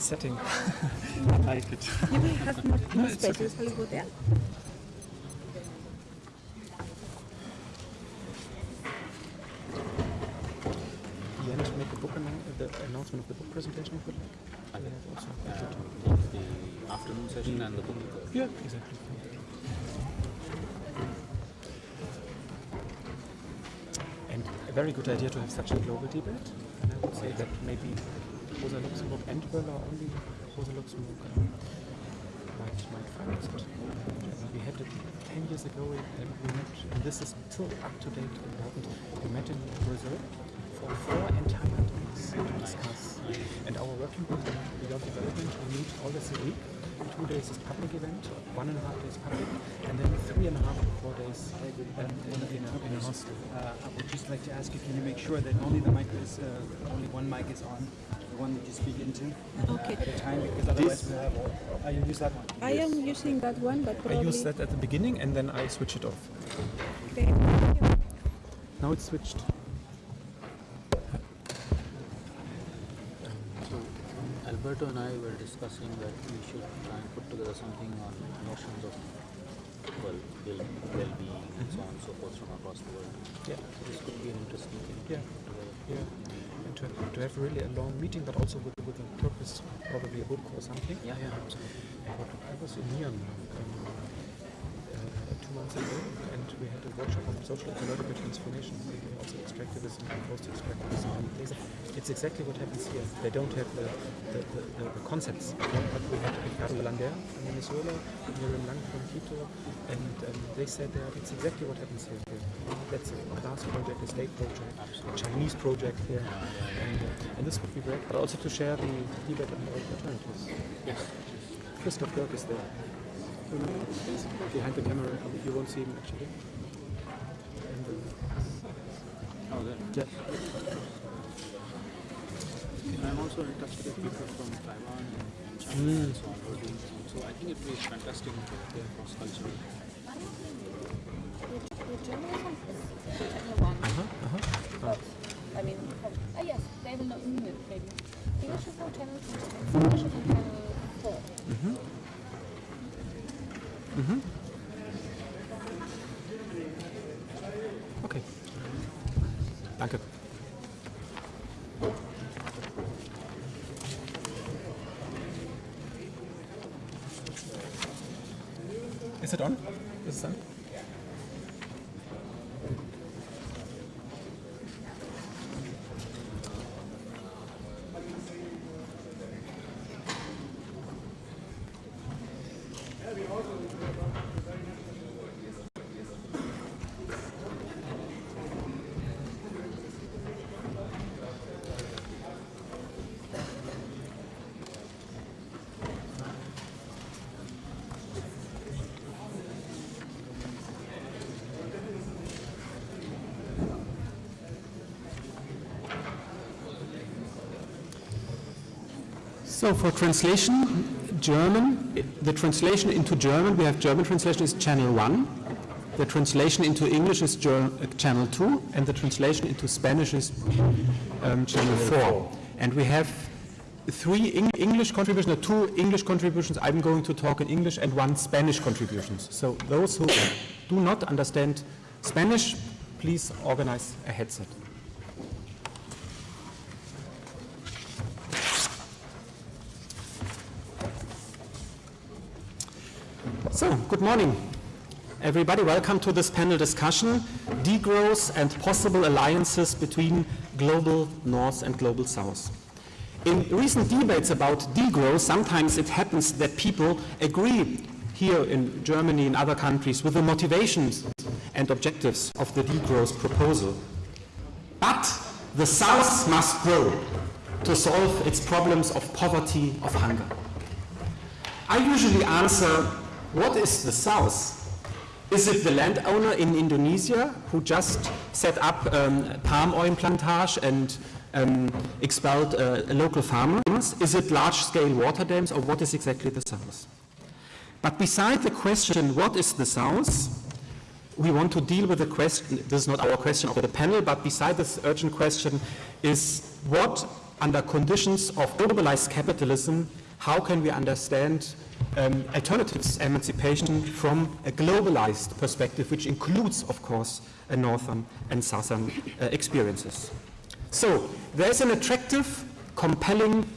nice setting. I like it. You will have more, more space. Shall we go there? The end, make the book annou- the announcement of the book presentation if you like. I have also. uh, the afternoon session and the book. Yeah, exactly. And a very good idea to have such a global debate. And I would say that maybe Rosa Luxemburg and only Rosa Luxemburg might, might it. We had it 10 years ago and we met, and this is still up to date and important, we met in Brazil for four entire days to discuss. And our working group on beyond development, we meet all this a week. Two days is public event, one and a half days public, and then three and a half to four days um, in, in, a, in a hostel. Uh, I would just like to ask if you, can make sure that only the mic is, uh, only one mic is on, the one that you speak into Okay. at a time, because otherwise we'll have all. You use that one. I am using that one, but I use that at the beginning and then I switch it off. Okay. Now it's switched. So Alberto and I were discussing that we should try and put together something on notions of well, well well-being and so on and so forth from across the world. Yeah. So this could be an interesting thing to Yeah. put together. Yeah. To, to have really a long meeting, but also with, with a purpose, probably a book or something. Yeah, yeah, absolutely. I was in Myanmar um, uh, two months ago, we had a workshop on social ecological transformation, maybe also extractivism and post-extractivism. And it's exactly what happens here. They don't have the, the, the, the, concepts, but we had Ricardo Lander from Venezuela, Miriam Lang from Quito, and um, they said that it's exactly what happens here. That's a class project, a state project, a Chinese project here, and, uh, and this would be great. But also to share the debate on the alternatives. Yes. Christoph Dirk is there. Behind the camera, you won't see him actually. And, uh, Oh, there. yeah. I'm also in touch with people from Taiwan and, and China and so on who are doing some. So I think it would be fantastic to yeah, cross-cultural. I mean, from, ah yes, they will not need it maybe. English is on channel two, English is on channel four. Okay. Danke. Is it on? Is it on? So for translation, German, the translation into German, we have German translation is channel 1, the translation into English is uh, channel 2, and the translation into Spanish is um, channel 4. And we have three Eng- English contributions, or two English contributions, I'm going to talk in English, and one Spanish contributions. So those who do not understand Spanish, please organize a headset. So, good morning, everybody. Welcome to this panel discussion, degrowth and possible alliances between global North and global South. In recent debates about degrowth, sometimes it happens that people agree here in Germany and other countries with the motivations and objectives of the degrowth proposal. But the South must grow to solve its problems of poverty, of hunger. I usually answer, what is the South? Is it the landowner in Indonesia who just set up um, palm oil plantage and um, expelled uh, local farmers? Is it large-scale water dams or what is exactly the South? But beside the question, what is the South? We want to deal with the question, this is not our question of the panel, but beside this urgent question is what under conditions of globalized capitalism, how can we understand um, alternatives emancipation from a globalized perspective, which includes, of course, a northern and southern uh, experiences. So there's an attractive, compelling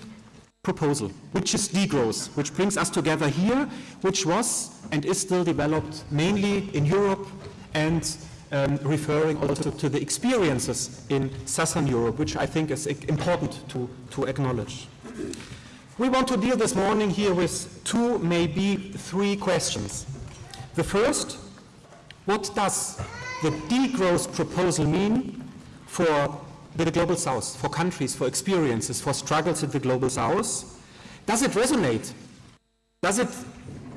proposal, which is degrowth, which brings us together here, which was and is still developed mainly in Europe and um, referring also to the experiences in Southern Europe, which I think is important to, to acknowledge. We want to deal this morning here with two, maybe three questions. The first, what does the degrowth proposal mean for the global south, for countries, for experiences, for struggles in the global south? Does it resonate? Does it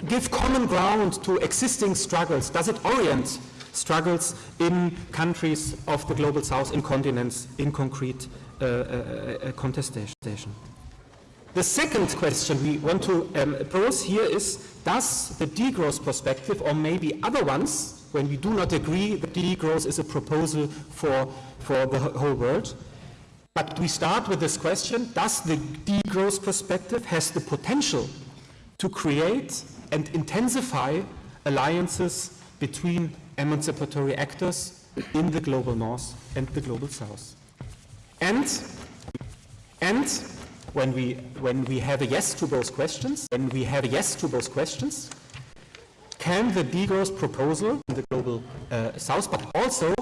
give common ground to existing struggles? Does it orient struggles in countries of the global south, in continents, in concrete uh, uh, uh, contestation? The second question we want to um, pose here is, does the degrowth perspective, or maybe other ones, when we do not agree that degrowth is a proposal for, for the whole world, but we start with this question, does the degrowth perspective has the potential to create and intensify alliances between emancipatory actors in the global north and the global south? And, and when we, when we have a yes to both questions, when we have a yes to questions, can the degrowth proposal in the global uh, south, but also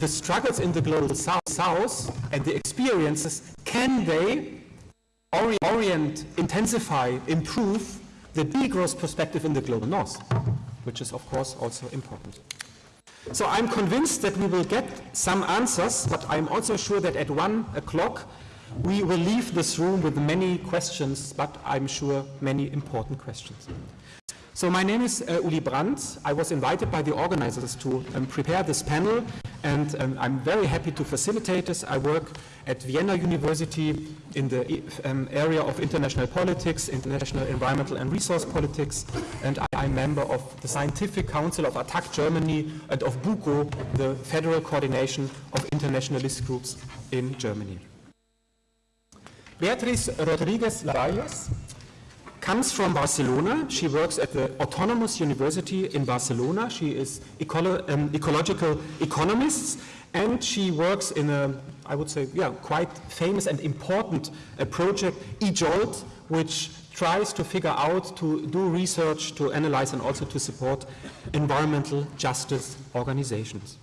the struggles in the global south, south and the experiences, can they ori orient, intensify, improve the degrowth perspective in the global north, which is of course also important. So I'm convinced that we will get some answers, but I'm also sure that at one o'clock we will leave this room with many questions, but I'm sure many important questions. So my name is uh, Uli Brand. I was invited by the organizers to um, prepare this panel, and um, I'm very happy to facilitate this. I work at Vienna University in the um, area of international politics, international environmental and resource politics, and I am member of the Scientific Council of ATTAC Germany and of BUKO, the Federal Coordination of Internationalist Groups in Germany. Beatriz Rodriguez Labajos comes from Barcelona. She works at the Autonomous University in Barcelona. She is ecolo um, ecological economist and she works in a, I would say, yeah, quite famous and important uh, project, eJolt, which tries to figure out, to do research, to analyze and also to support environmental justice organizations.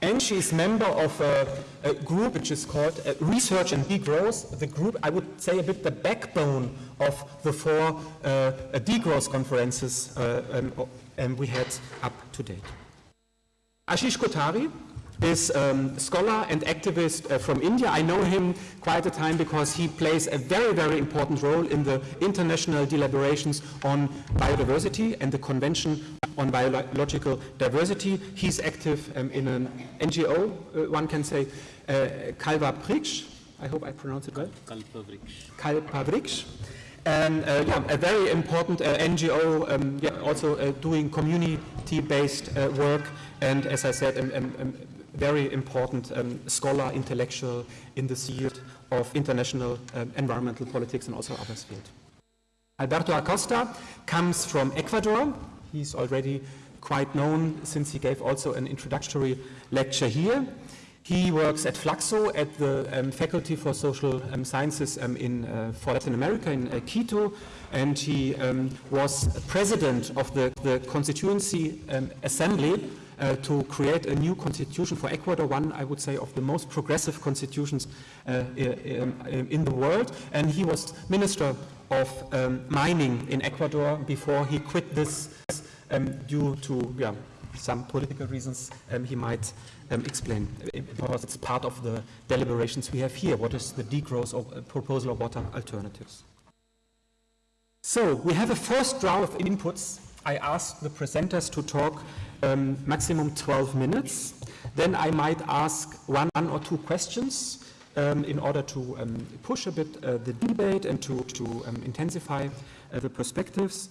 And she is member of a, a group which is called uh, Research and Degrowth. The group, I would say, a bit the backbone of the four uh, degrowth conferences uh, um, we had up to date. Ashish Kothari is a um, scholar and activist uh, from India. I know him quite a time because he plays a very, very important role in the international deliberations on biodiversity and the Convention on Biological Diversity. He's active um, in an NGO, uh, one can say, uh, Kalva Priksh. I hope I pronounce it well. Kalpavriksh. Kalpavriksh. And uh, yeah, a very important uh, NGO, um, yeah, also uh, doing community-based uh, work, and as I said, um, um, um very important um, scholar, intellectual in the field of international um, environmental politics and also other fields. Alberto Acosta comes from Ecuador. He's already quite known since he gave also an introductory lecture here. He works at FLACSO at the um, Faculty for Social um, Sciences um, in, uh, for Latin America in uh, Quito, and he um, was president of the, the Constituency um, Assembly uh, to create a new constitution for Ecuador, one, I would say, of the most progressive constitutions uh, in, in, the world. And he was Minister of um, Mining in Ecuador before he quit this um, due to yeah, some political reasons um, he might um, explain, because it's part of the deliberations we have here. What is the degrowth of, uh, proposal of water alternatives? So we have a first round of inputs. I asked the presenters to talk um, maximum 12 minutes. Then I might ask one or two questions um, in order to um, push a bit uh, the debate and to, to um, intensify uh, the perspectives.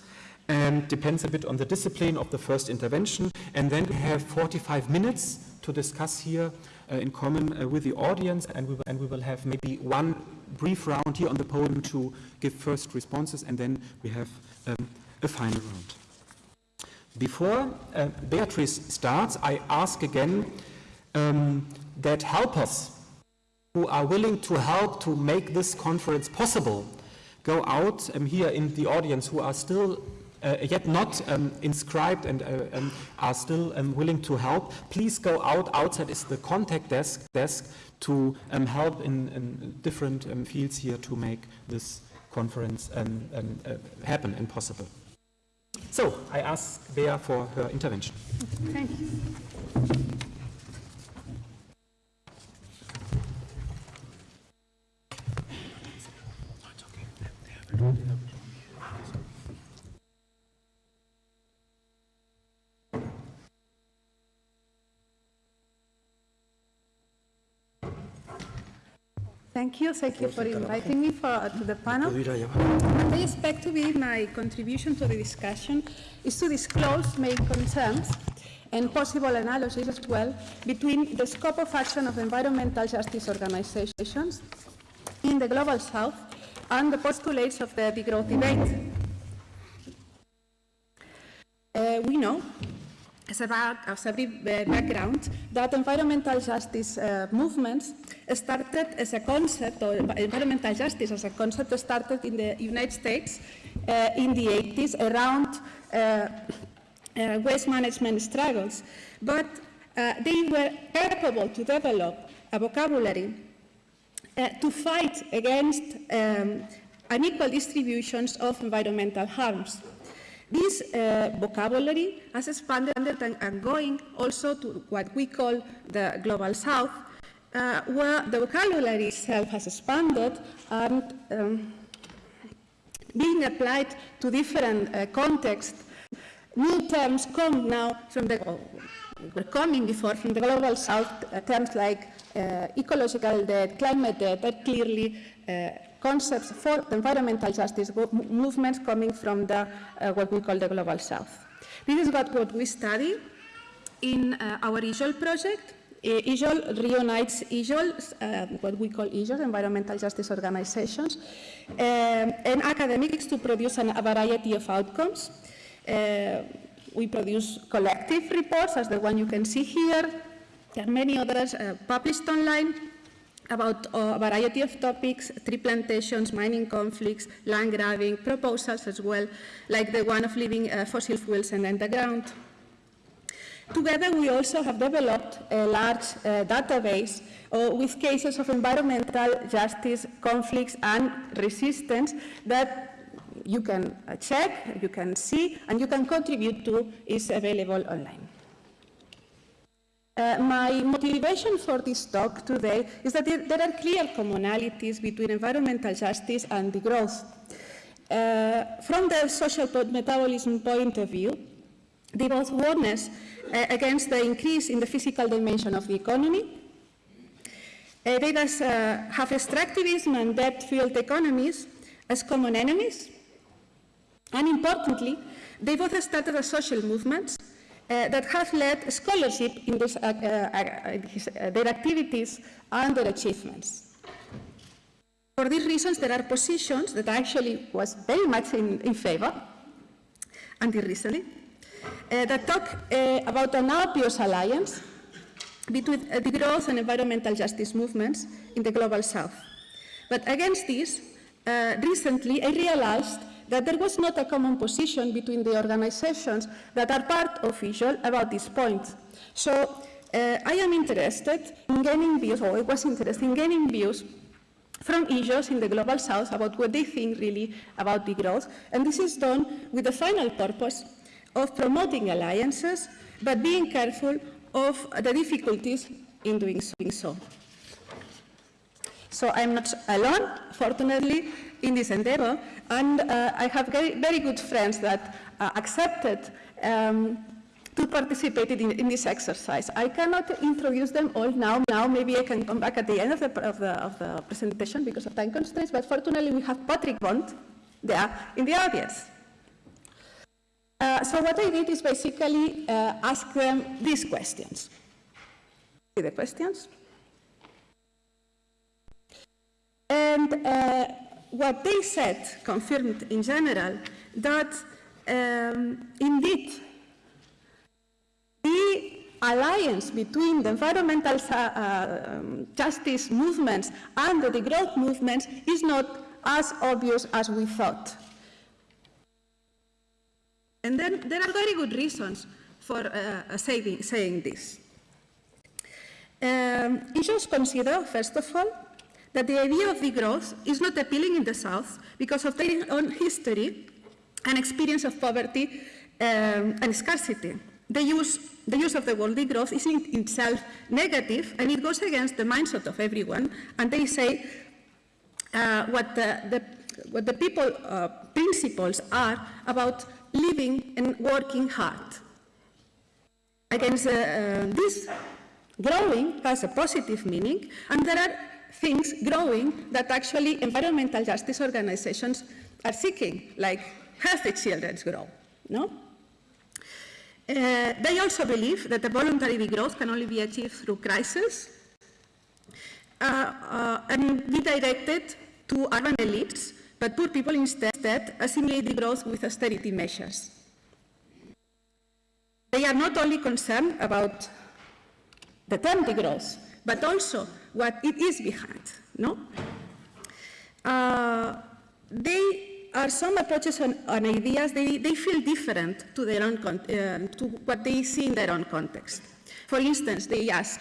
And depends a bit on the discipline of the first intervention. And then we have 45 minutes to discuss here uh, in common uh, with the audience, and we, will, and we will have maybe one brief round here on the podium to give first responses, and then we have um, a final round. Before uh, Beatrice starts, I ask again um, that helpers who are willing to help to make this conference possible go out um, here in the audience who are still uh, yet not um, inscribed and uh, um, are still um, willing to help, please go out. Outside is the contact desk, desk to um, help in, in different fields here to make this conference uh, happen and possible. So, I ask Bea for her intervention. Thank you. Thank you. Thank you for inviting me for, to the panel. What I expect to be my contribution to the discussion is to disclose main concerns and possible analysis as well between the scope of action of environmental justice organizations in the Global South and the postulates of the degrowth debate. Uh, we know, as a, back, as a background, that environmental justice uh, movements started as a concept, or environmental justice as a concept started in the United States uh, in the 80s around uh, waste management struggles. But they were capable to develop a vocabulary to fight against um, unequal distributions of environmental harms. This uh, vocabulary has expanded and going also to what we call the Global South, uh, where the vocabulary itself has expanded and um, being applied to different uh, contexts. New terms come now from the, were coming before from the Global South, uh, terms like uh, ecological debt, climate debt, that clearly uh, concepts for the environmental justice movements coming from the, uh, what we call the Global South. This is what, what we study in uh, our EJOLT project. Uh, EJOLT reunites EJOL, uh, what we call EJOL, Environmental Justice Organizations, um, and academics to produce an, a variety of outcomes. Uh, we produce collective reports, as the one you can see here. There are many others uh, published online about a variety of topics, tree plantations, mining conflicts, land grabbing, proposals as well, like the one of leaving uh, fossil fuels and underground. Together, we also have developed a large uh, database uh, with cases of environmental justice, conflicts, and resistance that you can uh, check, you can see, and you can contribute to is available online. Uh, my motivation for this talk today is that there, there are clear commonalities between environmental justice and degrowth. Uh, from the social metabolism point of view, they both warn uh, against the increase in the physical dimension of the economy. Uh, they thus uh, have extractivism and debt-fueled economies as common enemies. And importantly, they both started as social movements uh, that have led scholarship in this, uh, uh, their activities and their achievements. For these reasons, there are positions that actually was very much in, in favor until recently, uh, that talk uh, about an obvious alliance between uh, the growth and environmental justice movements in the global south. But against this, recently I realized that there was not a common position between the organizations that are part of EJOLT about this point. So uh, I am interested in gaining views, or I was interested in gaining views from EJOLs in the Global South about what they think really about the growth. And this is done with the final purpose of promoting alliances, but being careful of the difficulties in doing so. So I'm not alone, fortunately, in this endeavor, and uh, I have very, very good friends that uh, accepted um, to participate in, in, this exercise. I cannot introduce them all now. Now maybe I can come back at the end of the, of the, of the presentation because of time constraints, but fortunately we have Patrick Bond there in the audience. Uh, so what I did is basically uh, ask them these questions. See the questions? And uh, what they said confirmed in general that um, indeed the alliance between the environmental uh, um, justice movements and the growth movements is not as obvious as we thought. And then there are very good reasons for uh, saying, saying this. Um, issues consider, first of all, that the idea of degrowth is not appealing in the South because of their own history and experience of poverty um, and scarcity. The use, the use of the word degrowth is in itself negative and it goes against the mindset of everyone and they say uh, what, the, the, what the people uh, principles are about living and working hard. Against uh, this, growing has a positive meaning, and there are things growing that actually environmental justice organizations are seeking, like healthy children grow, no? Uh, they also believe that the voluntary degrowth can only be achieved through crisis uh, uh, and be directed to urban elites, but poor people instead assimilate degrowth with austerity measures. They are not only concerned about the term degrowth, but also what it is behind, no? Uh, they are some approaches and, ideas, they, they feel different to, their own uh, to what they see in their own context. For instance, they ask,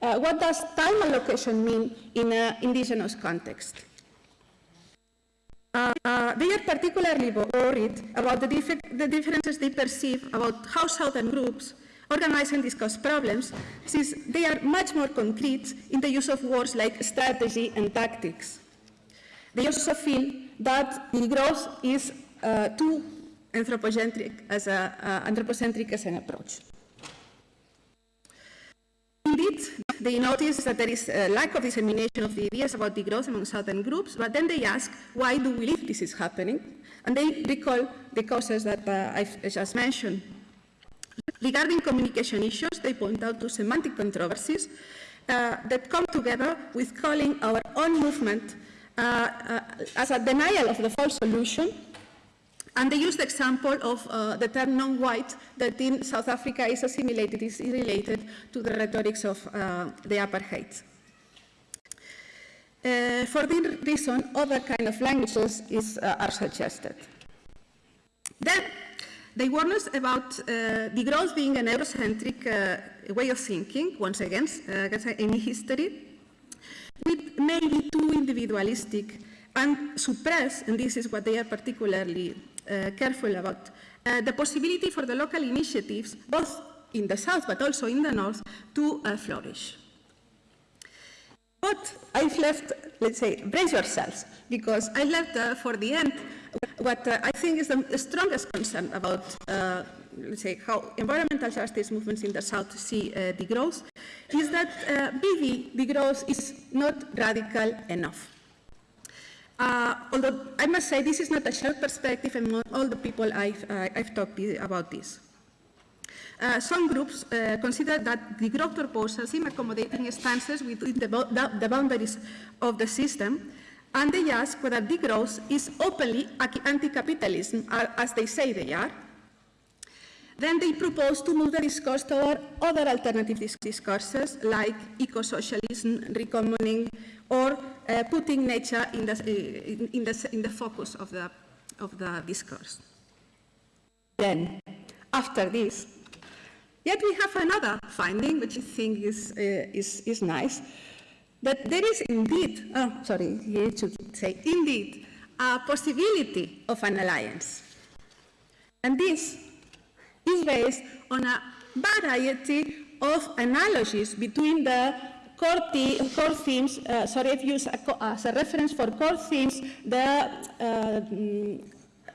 uh, what does time allocation mean in an indigenous context? Uh, uh, they are particularly worried about the, dif the, differences they perceive about how southern groups organize and discuss problems, since they are much more concrete in the use of words like strategy and tactics. They also feel that the growth is uh, too anthropocentric as, a, uh, anthropocentric as an approach. Indeed, they notice that there is a lack of dissemination of the ideas about degrowth among certain groups, but then they ask, why do we believe this is happening? And they recall the causes that uh, I've just mentioned. Regarding communication issues, they point out to semantic controversies uh, that come together with calling our own movement uh, uh as a denial of the false solution and they used the example of uh, the term non-white that in South Africa is assimilated, is related to the rhetorics of uh, the apartheid. Uh, for this reason, other kind of languages is, uh, are suggested. Then, they warn us about uh, growth being a Eurocentric uh, way of thinking, once again, against any history, with maybe too individualistic and suppress, and this is what they are particularly uh, careful about uh, the possibility for the local initiatives, both in the south but also in the north, to uh, flourish. But I've left, let's say, brace yourselves, because I left uh, for the end what uh, I think is the strongest concern about, uh, let's say, how environmental justice movements in the South see uh, degrowth, is that uh, BV degrowth is not radical enough. Uh, although I must say this is not a shared perspective among all the people I've, uh, I've talked about this. Uh, some groups uh, consider that the growth proposals seem accommodating stances within the, the, boundaries of the system, and they ask whether degrowth is openly anti-capitalism, as they say they are. Then they propose to move the discourse toward other alternative discourses like eco-socialism, recommoning, or uh, putting nature in the, uh, in, the, in the focus of the, of the discourse. Then, after this, yet we have another finding, which I think is, uh, is, is nice, that there is indeed, oh, sorry, you should say, indeed, a possibility of an alliance. And this is based on a variety of analogies between the core, core themes, uh, sorry, I've used a as a reference for core themes, the, uh,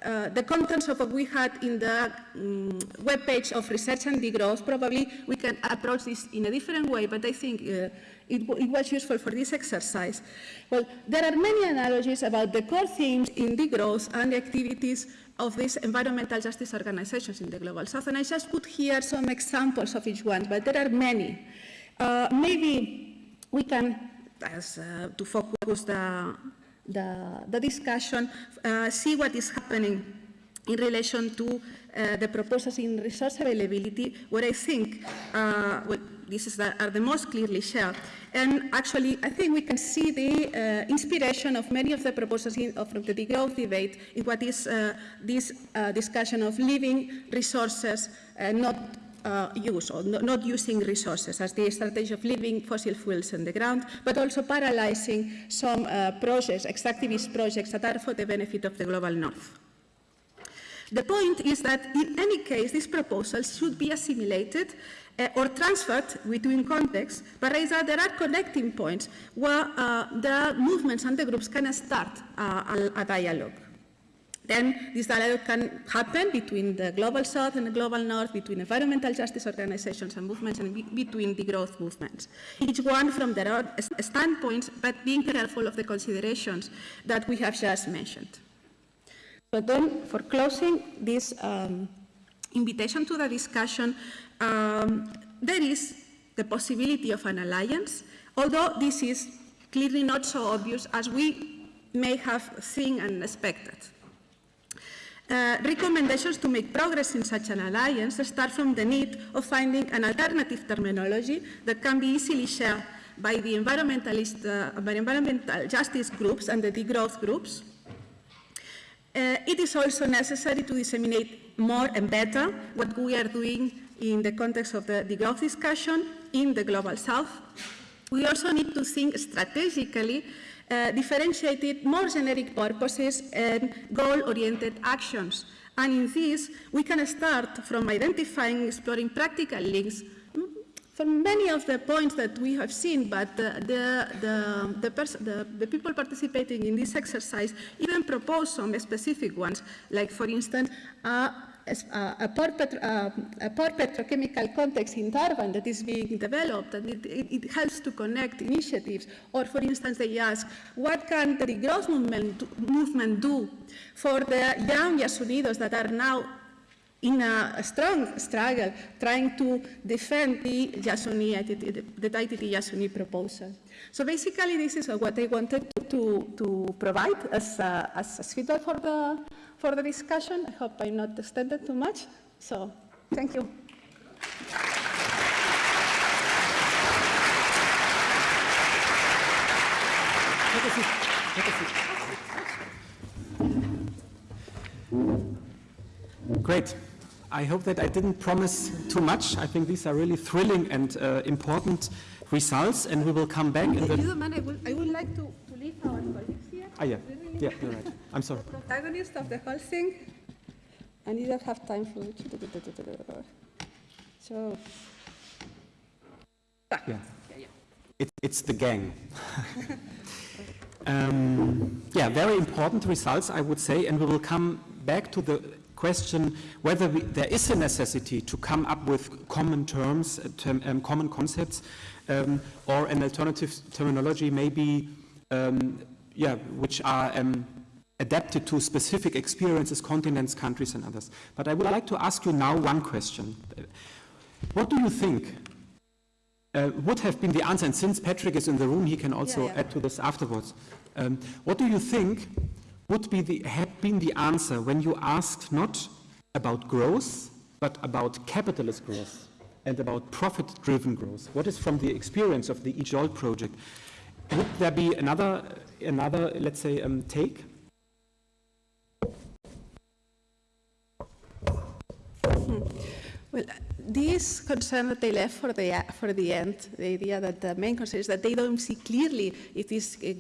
uh, the contents of what we had in the um, web page of Research and Degrowth. Probably we can approach this in a different way, but I think uh, it, it, was useful for this exercise. Well, there are many analogies about the core themes in degrowth and the activities of these environmental justice organizations in the Global South. And I just put here some examples of each one, but there are many. Uh, maybe we can as, uh, to focus the, the, the discussion, uh, see what is happening in relation to uh, the proposals in resource availability, where I think uh, well, this is the, are the most clearly shared. And actually, I think we can see the uh, inspiration of many of the proposals in, of the degrowth debate in what is uh, this uh, discussion of living resources, uh, not uh, use or no- not using resources as the strategy of leaving fossil fuels in the ground, but also paralyzing some uh, projects, extractivist projects that are for the benefit of the global north. The point is that in any case, these proposals should be assimilated uh, or transferred between contexts, but rather there are connecting points where uh, the movements and the groups can start uh, a, a dialogue. Then this dialogue can happen between the global south and the global north, between environmental justice organizations and movements, and be- between the growth movements. Each one from their own standpoints, but being careful of the considerations that we have just mentioned. So then, for closing this um, invitation to the discussion, um, there is the possibility of an alliance, although this is clearly not so obvious as we may have seen and expected. Uh, recommendations to make progress in such an alliance start from the need of finding an alternative terminology that can be easily shared by the environmentalist, uh, by environmental justice groups and the degrowth groups. Uh, it is also necessary to disseminate more and better what we are doing in the context of the degrowth discussion in the global south. We also need to think strategically, uh, differentiated more generic purposes and goal-oriented actions. And in this, we can start from identifying, exploring practical links mm, for many of the points that we have seen, but the, the, the, the, the, people participating in this exercise even propose some specific ones, like, for instance, uh, uh, a, poor a poor petrochemical context in Durban that is being developed, and it, it, it helps to connect initiatives. Or, for instance, they ask, what can the growth movement, do- movement do for the young Yasunidos that are now in a strong struggle trying to defend the Yasuni, the ITT Yasuni proposal. So basically, this is what I wanted to, to, provide as, a, as, as feedback for the, for the discussion. I hope I'm not extended too much. So thank you. A a. Great. I hope that I didn't promise too much. I think these are really thrilling and uh, important results, and we will come back If the. you don't mind, I would, I would like to, to leave our colleagues here. Ah, yeah. Yeah, you're right. I'm sorry. protagonist of the whole thing, and you don't have time for it. So, Yeah. It, it's the gang. um, yeah, very important results, I would say, and we will come back to the question whether we, there is a necessity to come up with common terms, uh, term, um, common concepts, um, or an alternative terminology, maybe, um, yeah, which are um, adapted to specific experiences, continents, countries, and others. But I would like to ask you now one question. What do you think uh, would have been the answer, and since Patrick is in the room, he can also Yeah, yeah. add to this afterwards. Um, what do you think would be the, have been the answer when you asked not about growth, but about capitalist growth and about profit-driven growth? What is from the experience of the EJOLT project? Would there be another, another let's say, um, take? well, this concern that they left for the, for the end, the idea that the main concern is that they don't see clearly if this uh,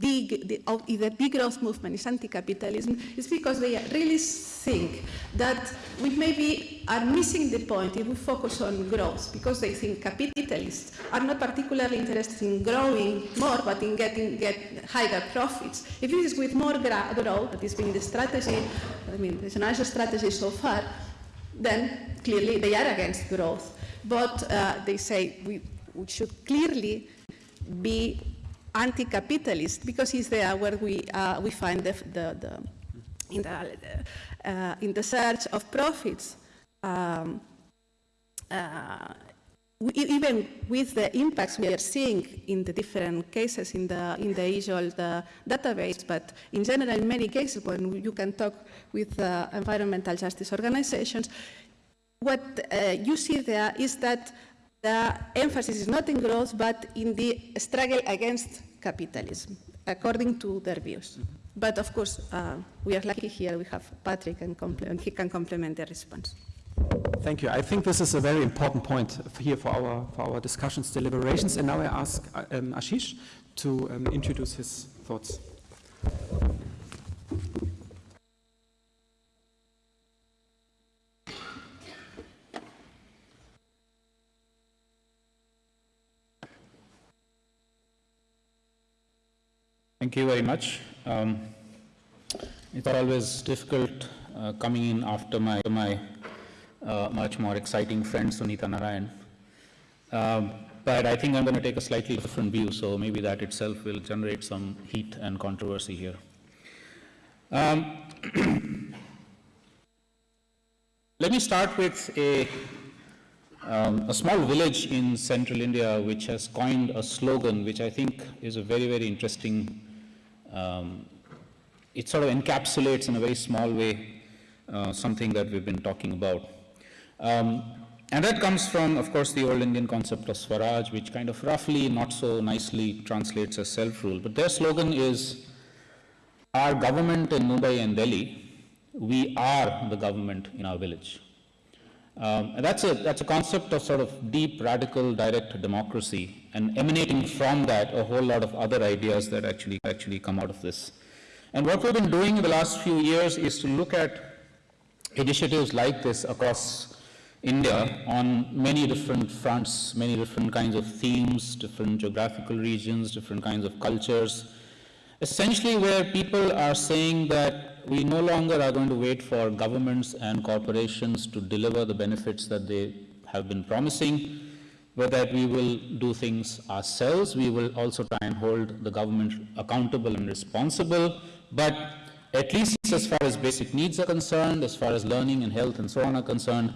big, the, if the big growth movement is anti-capitalism, is because they really think that we maybe are missing the point if we focus on growth, because they think capitalists are not particularly interested in growing more, but in getting get higher profits. If it is with more growth, that has been the strategy, I mean, a nice strategy so far, then clearly they are against growth. But uh, they say we, we should clearly be anti-capitalist because it's there where we, uh, we find the, the, the, in, the, uh, in the search of profits. Um, uh, we- even with the impacts we are seeing in the different cases in the, in the usual the database, but in general, in many cases, when you can talk with uh, environmental justice organizations, what uh, you see there is that the emphasis is not in growth, but in the struggle against capitalism, according to their views. But of course, uh, we are lucky here, we have Patrick, and, and he can complement the response. Thank you. I think this is a very important point here for our, for our discussions, deliberations. And now I ask uh, um, Ashish to um, introduce his thoughts. Thank you very much. Um, it's always difficult uh, coming in after my, my uh, much more exciting friend Sunita Narain. Um, but I think I'm going to take a slightly different view, so maybe that itself will generate some heat and controversy here. Um, let me start with a, um, a small village in central India which has coined a slogan which I think is a very, very interesting um, it sort of encapsulates in a very small way uh, something that we've been talking about. Um, and that comes from, of course, the old Indian concept of Swaraj, which kind of roughly, not so nicely translates as self-rule. But their slogan is, our government in Mumbai and Delhi, we are the government in our village. Um, that's a, that's a concept of sort of deep, radical, direct democracy, and emanating from that, a whole lot of other ideas that actually, actually come out of this. And what we've been doing in the last few years is to look at initiatives like this across India on many different fronts, many different kinds of themes, different geographical regions, different kinds of cultures, essentially where people are saying that we no longer are going to wait for governments and corporations to deliver the benefits that they have been promising, but that we will do things ourselves. We will also try and hold the government accountable and responsible, but at least as far as basic needs are concerned, as far as learning and health and so on are concerned,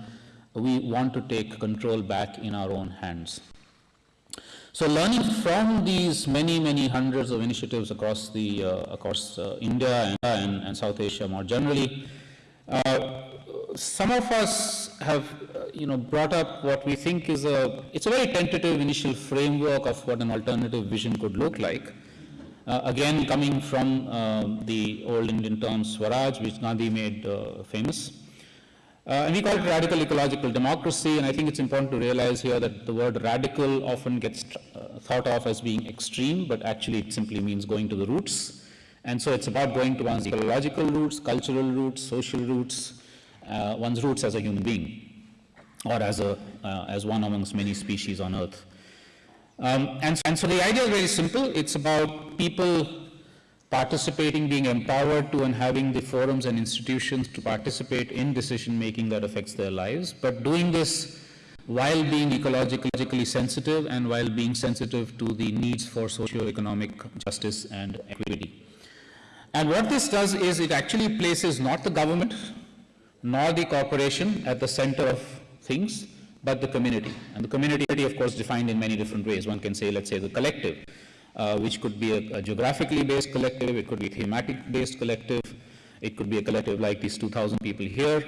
we want to take control back in our own hands. So learning from these many, many hundreds of initiatives across, the, uh, across uh, India and, and, and, South Asia more generally, uh, some of us have, uh, you know, brought up what we think is a, it's a very tentative initial framework of what an alternative vision could look like. Uh, again, coming from uh, the old Indian term Swaraj, which Gandhi made famous. Uh, and we call it radical ecological democracy, and I think it's important to realize here that the word radical often gets uh, thought of as being extreme, but actually it simply means going to the roots. And so it's about going to one's ecological roots, cultural roots, social roots, uh, one's roots as a human being, or as, a, uh, as one amongst many species on Earth. Um, and, and so the idea is very simple. It's about people participating, being empowered to and having the forums and institutions to participate in decision making that affects their lives, but doing this while being ecologically sensitive and while being sensitive to the needs for socio-economic justice and equity. And what this does is it actually places not the government nor the corporation at the center of things, but the community. And the community, of course, defined in many different ways. One can say, let's say, the collective uh, which could be a, a, geographically based collective, it could be a thematic based collective, it could be a collective like these 2,000 people here.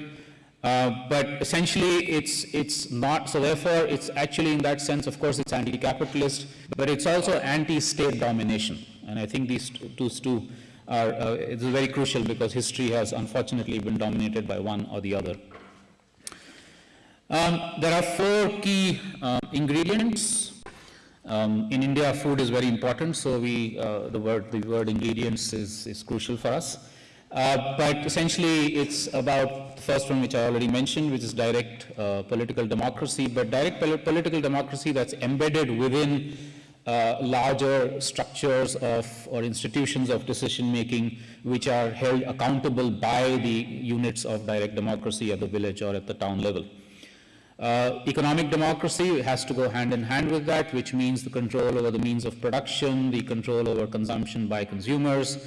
Uh, but essentially, it's, it's not, so therefore, it's actually in that sense, of course, it's anti-capitalist, but it's also anti-state domination. And I think these two, two are, uh, it's very crucial because history has unfortunately been dominated by one or the other. Um, there are four key uh, ingredients um, in India, food is very important, so we, uh, the, word, the word ingredients is, is crucial for us. Uh, but essentially, it's about the first one, which I already mentioned, which is direct uh, political democracy, but direct pol political democracy that's embedded within uh, larger structures of or institutions of decision making, which are held accountable by the units of direct democracy at the village or at the town level. Uh, economic democracy has to go hand in hand with that, which means the control over the means of production, the control over consumption by consumers,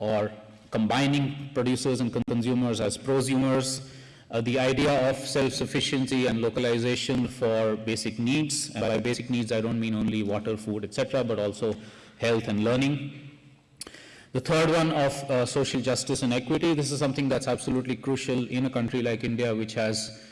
or combining producers and consumers as prosumers, uh, the idea of self-sufficiency and localization for basic needs. And by basic needs, I don't mean only water, food, etc., but also health and learning. The third one of uh, social justice and equity. This is something that's absolutely crucial in a country like India, which has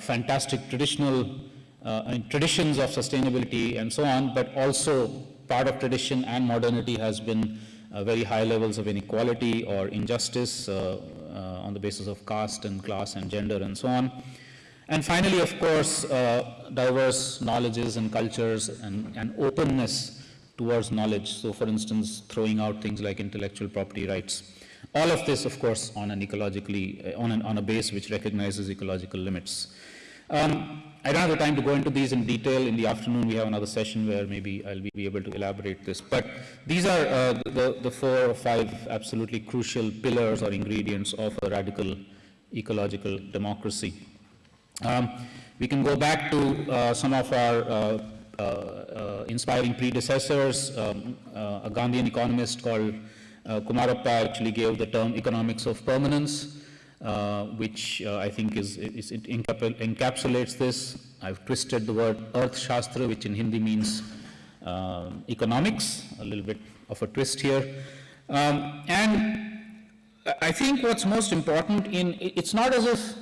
fantastic traditional uh, traditions of sustainability and so on, but also part of tradition and modernity has been uh, very high levels of inequality or injustice uh, uh, on the basis of caste and class and gender and so on. And finally, of course, uh, diverse knowledges and cultures and, and openness towards knowledge. So for instance, throwing out things like intellectual property rights. All of this, of course, on an ecologically, on, an, on a base which recognizes ecological limits. Um, I don't have the time to go into these in detail. In the afternoon, we have another session where maybe I'll be able to elaborate this. But these are uh, the, the four or five absolutely crucial pillars or ingredients of a radical ecological democracy. Um, we can go back to uh, some of our uh, uh, uh inspiring predecessors. Um, uh, a Gandhian economist called Kumarappa actually gave the term economics of permanence. Uh, which uh, I think is, is it encapsulates this. I've twisted the word Earth Shastra, which in Hindi means uh, economics, a little bit of a twist here. Um, and I think what's most important in, it's not as if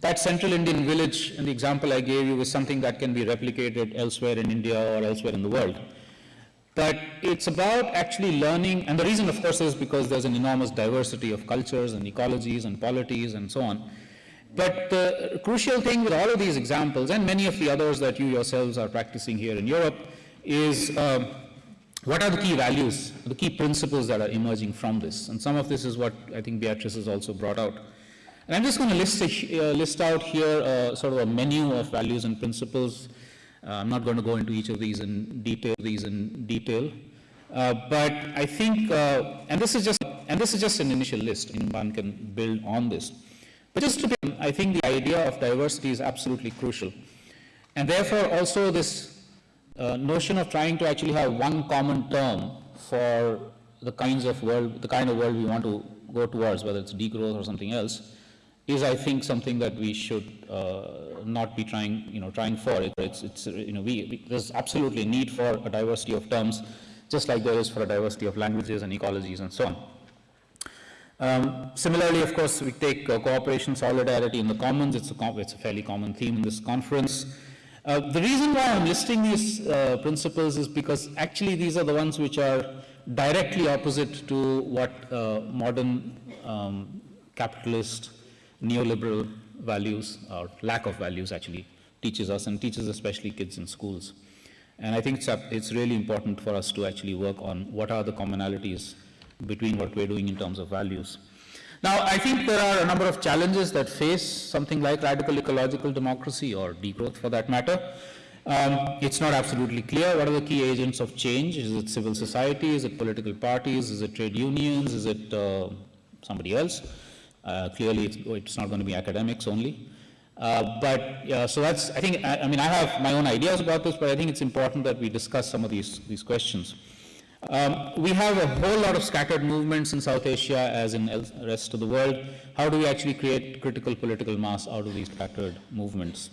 that central Indian village in the example I gave you is something that can be replicated elsewhere in India or elsewhere in the world. But it's about actually learning, and the reason, of course, is because there's an enormous diversity of cultures and ecologies and polities and so on. But the crucial thing with all of these examples, and many of the others that you yourselves are practicing here in Europe, is um, what are the key values, the key principles that are emerging from this? And some of this is what I think Beatrice has also brought out. And I'm just going to list, uh, list out here uh, sort of a menu of values and principles uh, I'm not going to go into each of these in detail, these in detail. Uh, but I think, uh, and this is just, and this is just an initial list, and one can build on this. But just to be, I think the idea of diversity is absolutely crucial. And therefore also this uh, notion of trying to actually have one common term for the kinds of world, the kind of world we want to go towards, whether it's degrowth or something else, is I think something that we should uh, not be trying, you know, trying for. It, it's, it's, you know, we, we, there's absolutely a need for a diversity of terms, just like there is for a diversity of languages and ecologies and so on. Um, similarly, of course, we take uh, cooperation, solidarity in the commons. It's a, it's a fairly common theme in this conference. Uh, the reason why I'm listing these uh, principles is because actually these are the ones which are directly opposite to what uh, modern um, capitalist neoliberal values, or lack of values actually, teaches us and teaches especially kids in schools. And I think it's, it's really important for us to actually work on what are the commonalities between what we're doing in terms of values. Now, I think there are a number of challenges that face something like radical ecological democracy or degrowth for that matter. Um, it's not absolutely clear what are the key agents of change. Is it civil society? Is it political parties? Is it trade unions? Is it uh, somebody else? Uh, clearly, it's, it's, not going to be academics only. Uh, but so that's, I think, I, I, mean, I have my own ideas about this, but I think it's important that we discuss some of these, these questions. Um, we have a whole lot of scattered movements in South Asia as in the rest of the world. How do we actually create critical political mass out of these scattered movements?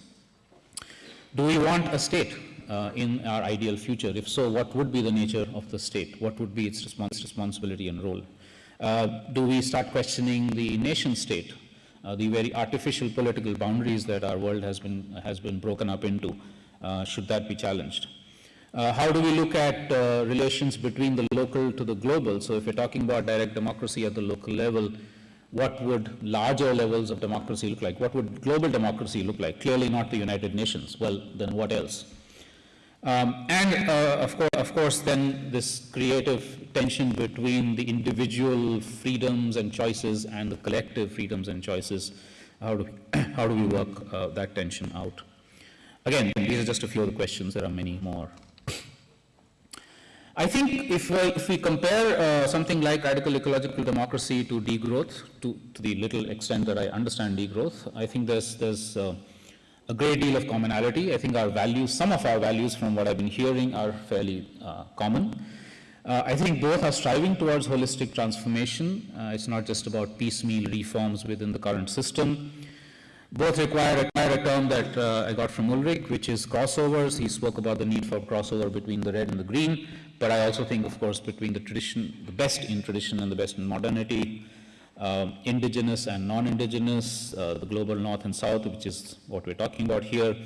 Do we want a state uh, in our ideal future? If so, what would be the nature of the state? What would be its respons responsibility and role? Uh, do we start questioning the nation state, uh, the very artificial political boundaries that our world has been, has been broken up into? Uh, should that be challenged? Uh, how do we look at uh, relations between the local to the global? So if we're talking about direct democracy at the local level, what would larger levels of democracy look like? What would global democracy look like? Clearly not the United Nations. Well, then what else? Um, and uh, of, course, of course, then this creative tension between the individual freedoms and choices and the collective freedoms and choices. How do we, how do we work uh, that tension out? Again, these are just a few of the questions. There are many more. I think if we, if we compare uh, something like radical ecological democracy to degrowth, to, to the little extent that I understand degrowth, I think there's, there's uh, a great deal of commonality. I think our values, some of our values from what I've been hearing are fairly uh, common. Uh, I think both are striving towards holistic transformation. Uh, it's not just about piecemeal reforms within the current system. Both require, require a term that uh, I got from Ulrich, which is crossovers. He spoke about the need for crossover between the red and the green, but I also think, of course, between the tradition, the best in tradition and the best in modernity, um, indigenous and non-indigenous, uh, the global north and south, which is what we're talking about here,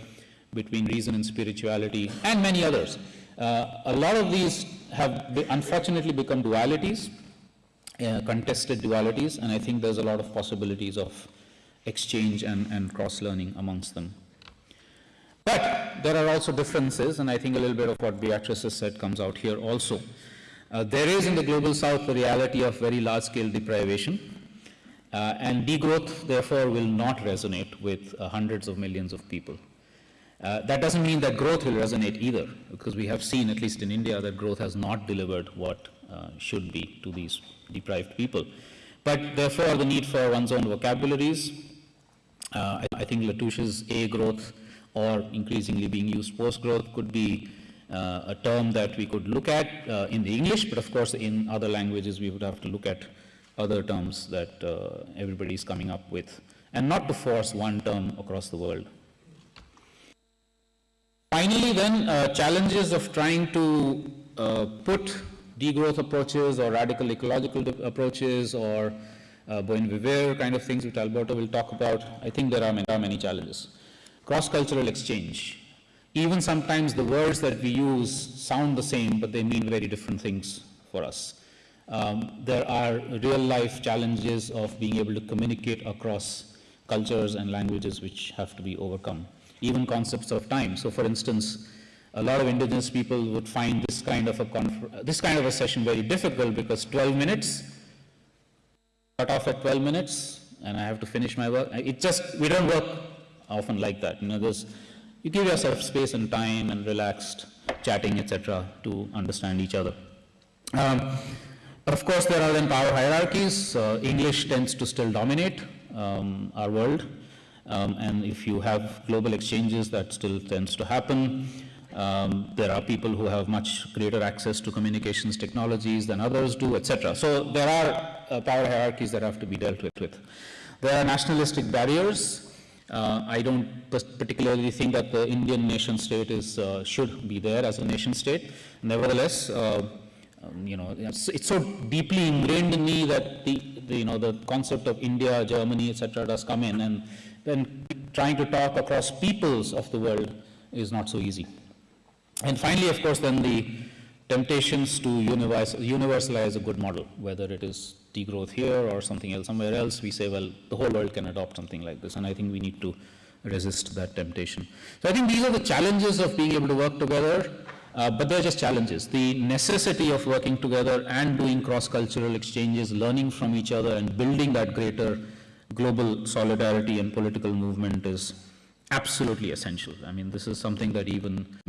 between reason and spirituality, and many others. Uh, a lot of these have unfortunately become dualities, uh, contested dualities, and I think there's a lot of possibilities of exchange and, and cross-learning amongst them. But there are also differences, and I think a little bit of what Beatrice has said comes out here also. Uh, there is in the global south the reality of very large-scale deprivation, uh, and degrowth, therefore, will not resonate with uh, hundreds of millions of people. Uh, that doesn't mean that growth will resonate either, because we have seen, at least in India, that growth has not delivered what uh, should be to these deprived people. But therefore, the need for one's own vocabularies, uh, I, I think Latouche's A growth or increasingly being used post growth could be uh, a term that we could look at uh, in the English, but of course in other languages we would have to look at other terms that uh, everybody is coming up with, and not to force one term across the world. Finally, then, uh, challenges of trying to uh, put degrowth approaches or radical ecological approaches or uh, Buen Vivir kind of things, which Alberto will talk about. I think there are many, many challenges. Cross-cultural exchange. Even sometimes the words that we use sound the same, but they mean very different things for us. Um, there are real-life challenges of being able to communicate across cultures and languages which have to be overcome. Even concepts of time. So, for instance, a lot of indigenous people would find this kind of a this kind of a session very difficult because 12 minutes cut off at 12 minutes and I have to finish my work. It just, we don't work often like that. You know, there's, you give yourself space and time and relaxed chatting, etc., to understand each other. Um, of course, there are then power hierarchies. Uh, English tends to still dominate um, our world. Um, and if you have global exchanges, that still tends to happen. Um, there are people who have much greater access to communications technologies than others do, etc. So there are uh, power hierarchies that have to be dealt with. with. There are nationalistic barriers. Uh, I don't particularly think that the Indian nation state is, uh, should be there as a nation state. Nevertheless, uh, um, you know, it's, it's so deeply ingrained in me that the, the, you know, the concept of India, Germany, etc., does come in, and then trying to talk across peoples of the world is not so easy. And finally, of course, then the temptations to universalize a good model, whether it is degrowth here or something else somewhere else, we say, well, the whole world can adopt something like this, and I think we need to resist that temptation. So I think these are the challenges of being able to work together, uh, but they're just challenges. The necessity of working together and doing cross-cultural exchanges, learning from each other, and building that greater global solidarity and political movement is absolutely essential. I mean, this is something that even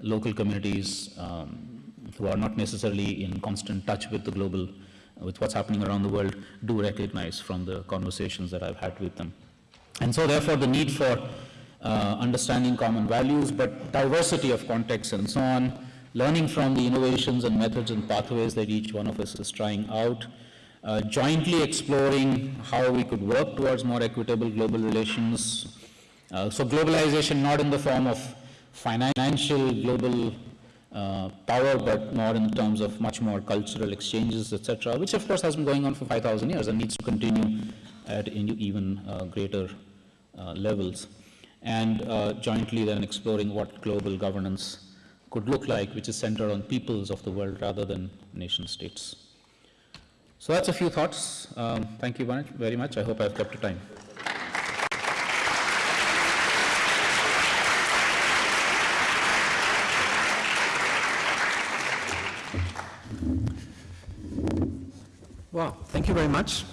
local communities um, who are not necessarily in constant touch with the global, with what's happening around the world, do recognize from the conversations that I've had with them. And so, therefore, the need for uh, understanding common values, but diversity of contexts and so on, learning from the innovations and methods and pathways that each one of us is trying out, uh, jointly exploring how we could work towards more equitable global relations. Uh, so, globalization not in the form of financial global uh, power, but more in terms of much more cultural exchanges, etc., which of course has been going on for 5,000 years and needs to continue at even uh, greater levels. And jointly then exploring what global governance could look like, which is centered on peoples of the world rather than nation states. So that's a few thoughts. Um, thank you very much- I hope I've kept the time. Well, thank you very much.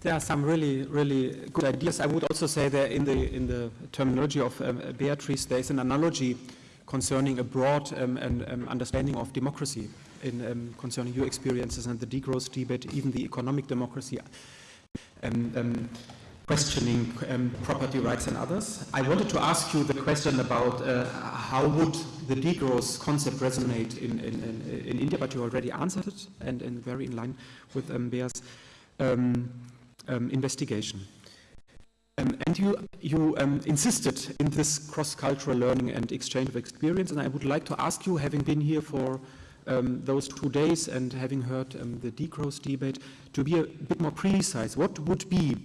There are some really, really good ideas. I would also say that in the, in the terminology of um, Beatrice, there is an analogy concerning a broad um, and, um, understanding of democracy in, um, concerning your experiences and the degrowth debate, even the economic democracy, um, um, questioning um, property rights and others. I wanted to ask you the question about uh, how would the degrowth concept resonate in, in, in, in, India, but you already answered it and, and very in line with um, Bea's um, investigation. Um, and you, you um, insisted in this cross-cultural learning and exchange of experience, and I would like to ask you, having been here for um, those two days and having heard um, the degrowth debate, to be a bit more precise. What would be,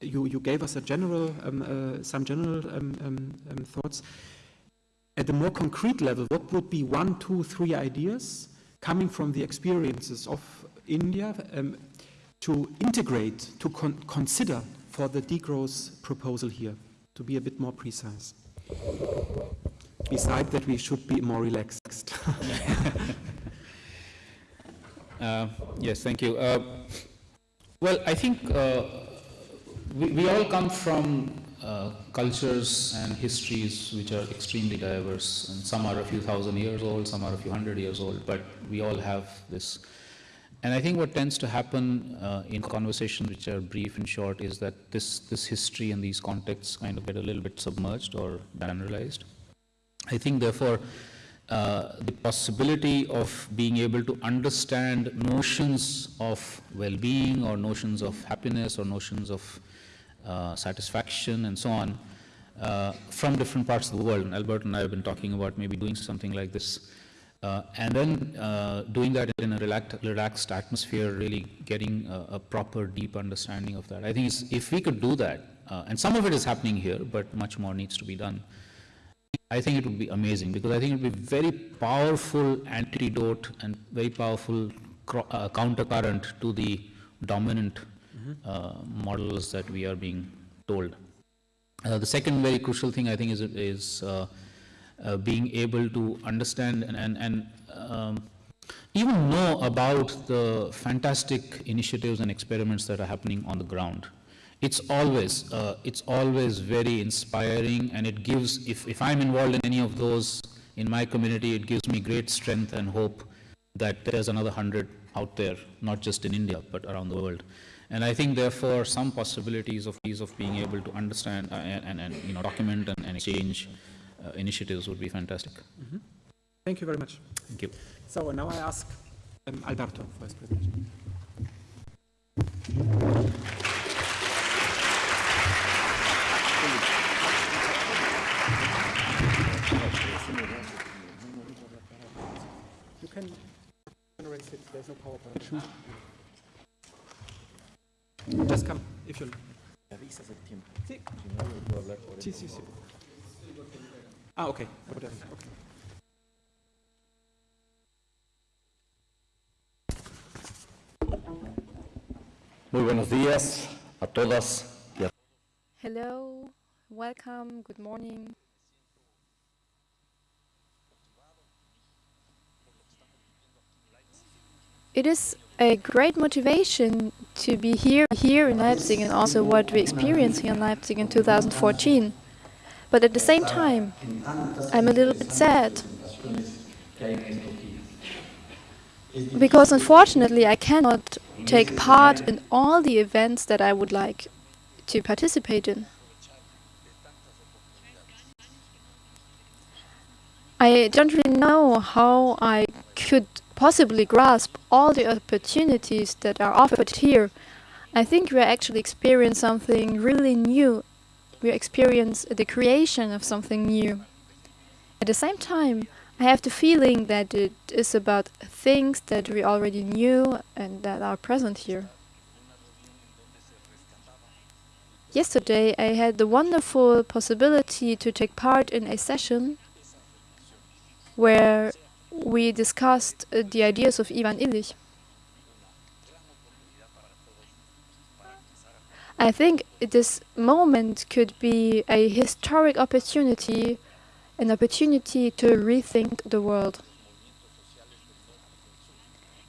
you, you gave us a general, um, uh, some general um, um, thoughts. At the more concrete level, what would be one, two, three ideas coming from the experiences of India to integrate, to con consider for the degrowth proposal here, to be a bit more precise? Besides that, we should be more relaxed. uh, yes, thank you. Uh, well, I think uh, we, we, all come from uh, cultures and histories which are extremely diverse, and some are a few thousand years old, some are a few hundred years old, but we all have this and I think what tends to happen uh, in conversations which are brief and short is that this, this history and these contexts kind of get a little bit submerged or generalized. I think therefore uh, the possibility of being able to understand notions of well-being or notions of happiness or notions of uh, satisfaction and so on uh, from different parts of the world. And Albert and I have been talking about maybe doing something like this uh, and then uh, doing that in a relaxed, relaxed atmosphere, really getting a, a, proper, deep understanding of that. I think if we could do that, uh, and some of it is happening here, but much more needs to be done, I think it would be amazing because I think it would be very powerful antidote and very powerful uh, countercurrent to the dominant mm -hmm. models that we are being told. Uh, the second very crucial thing I think is, is uh, being able to understand and, and, and um, even know about the fantastic initiatives and experiments that are happening on the ground. It's always, uh, it's always very inspiring and it gives, if, if I'm involved in any of those in my community, it gives me great strength and hope that there's another hundred out there, not just in India, but around the world. And I think, therefore, some possibilities of ease of being able to understand uh, and, and, you know, document and, and exchange uh, initiatives would be fantastic. Mm -hmm. Thank you very much. Thank you. So now I ask um, Alberto for his presentation. Can generate it, there's no PowerPoint. Just come, if you... Sí. Sí, sí, sí. Ah, ok. okay. Muy buenos días a todas y a Hello, welcome, good morning. It is a great motivation to be here here in Leipzig and also what we experienced here in Leipzig in 2014. But at the same time, I'm a little bit sad. Because unfortunately, I cannot take part in all the events that I would like to participate in. I don't really know how I could possibly grasp all the opportunities that are offered here. I think we actually experiencing something really new we experience the creation of something new. At the same time, I have the feeling that it is about things that we already knew and that are present here. Yesterday I had the wonderful possibility to take part in a session where we discussed uh, the ideas of Ivan Illich. I think this moment could be a historic opportunity, an opportunity to rethink the world.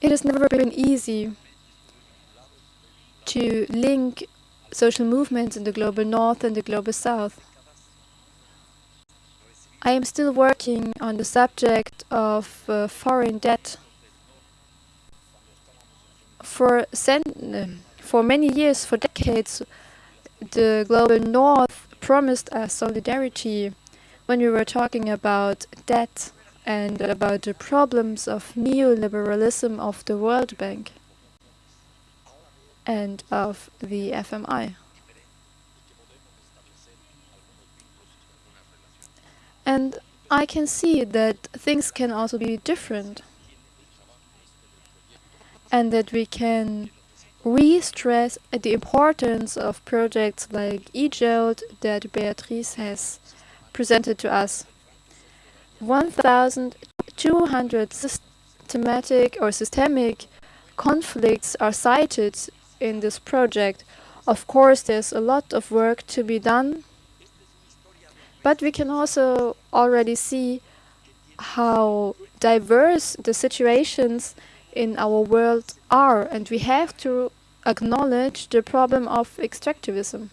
It has never been easy to link social movements in the global north and the global south. I am still working on the subject of uh, foreign debt. For cent for many years, for decades, the global north promised us solidarity when we were talking about debt and about the problems of neoliberalism of the World Bank and of the FMI. And I can see that things can also be different and that we can re-stress the importance of projects like EJOLT that Beatrice has presented to us. 1,200 systematic or systemic conflicts are cited in this project. Of course, there's a lot of work to be done, but we can also already see how diverse the situations in our world are, and we have to acknowledge the problem of extractivism.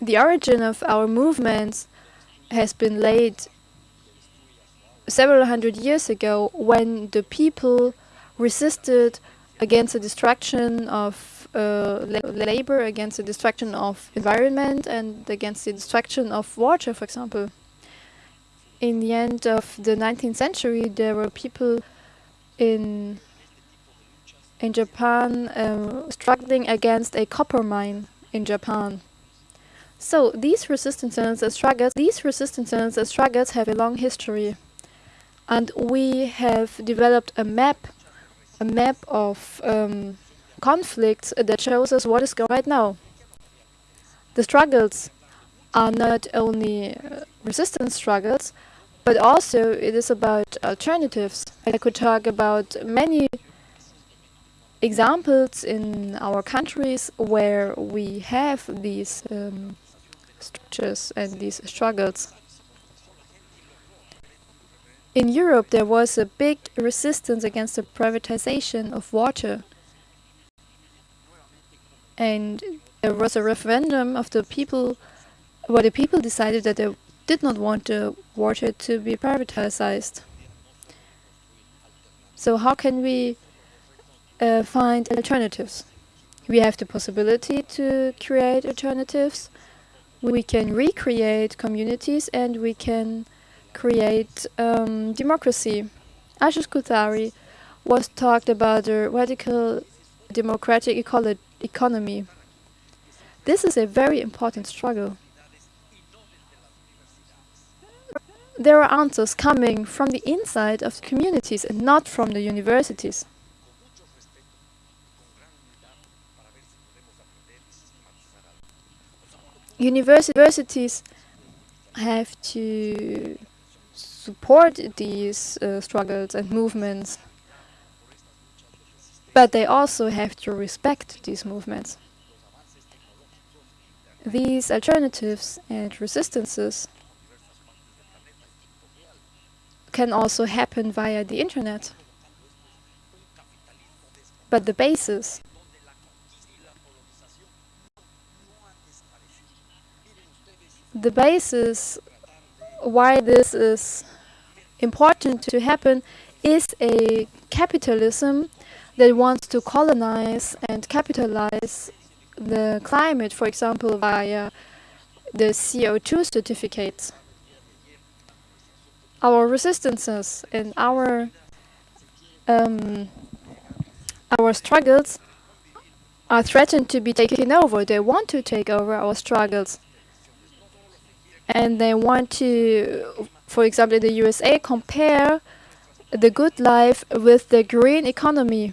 The origin of our movements has been laid several hundred years ago when the people resisted against the destruction of labor, against the destruction of environment, and against the destruction of water, for example. In the end of the 19th century, there were people in in Japan uh, struggling against a copper mine in Japan. So these resistances and struggles, these resistances and struggles have a long history, and we have developed a map, a map of um, conflicts that shows us what is going right now. The struggles are not only uh, resistance struggles, but also it is about alternatives. I could talk about many examples in our countries where we have these um, structures and these struggles. In Europe, there was a big resistance against the privatization of water. And there was a referendum of the people, where the people decided that they did not want the water to be privatized. So how can we uh, find alternatives? We have the possibility to create alternatives. We can recreate communities and we can create um, democracy. Ashish Kothari was talked about the radical democratic economy. This is a very important struggle. there are answers coming from the inside of the communities and not from the universities. Universities have to support these uh, struggles and movements, but they also have to respect these movements. These alternatives and resistances can also happen via the internet. But the basis the basis why this is important to happen is a capitalism that wants to colonize and capitalize the climate, for example, via the CO2 certificates our resistances and our um, our struggles are threatened to be taken over. They want to take over our struggles. And they want to, for example, in the USA, compare the good life with the green economy.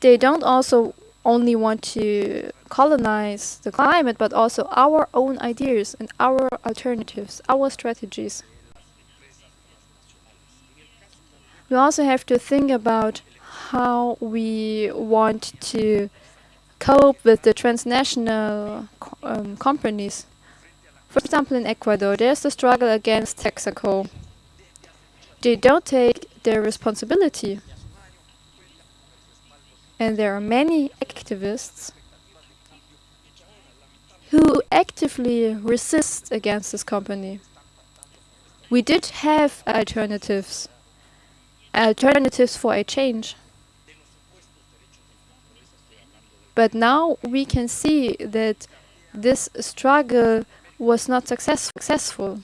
They don't also only want to colonize the climate, but also our own ideas and our alternatives, our strategies. We also have to think about how we want to cope with the transnational um, companies. For example, in Ecuador, there's the struggle against Texaco. They don't take their responsibility. And there are many activists who actively resist against this company. We did have alternatives alternatives for a change. But now we can see that this struggle was not success successful.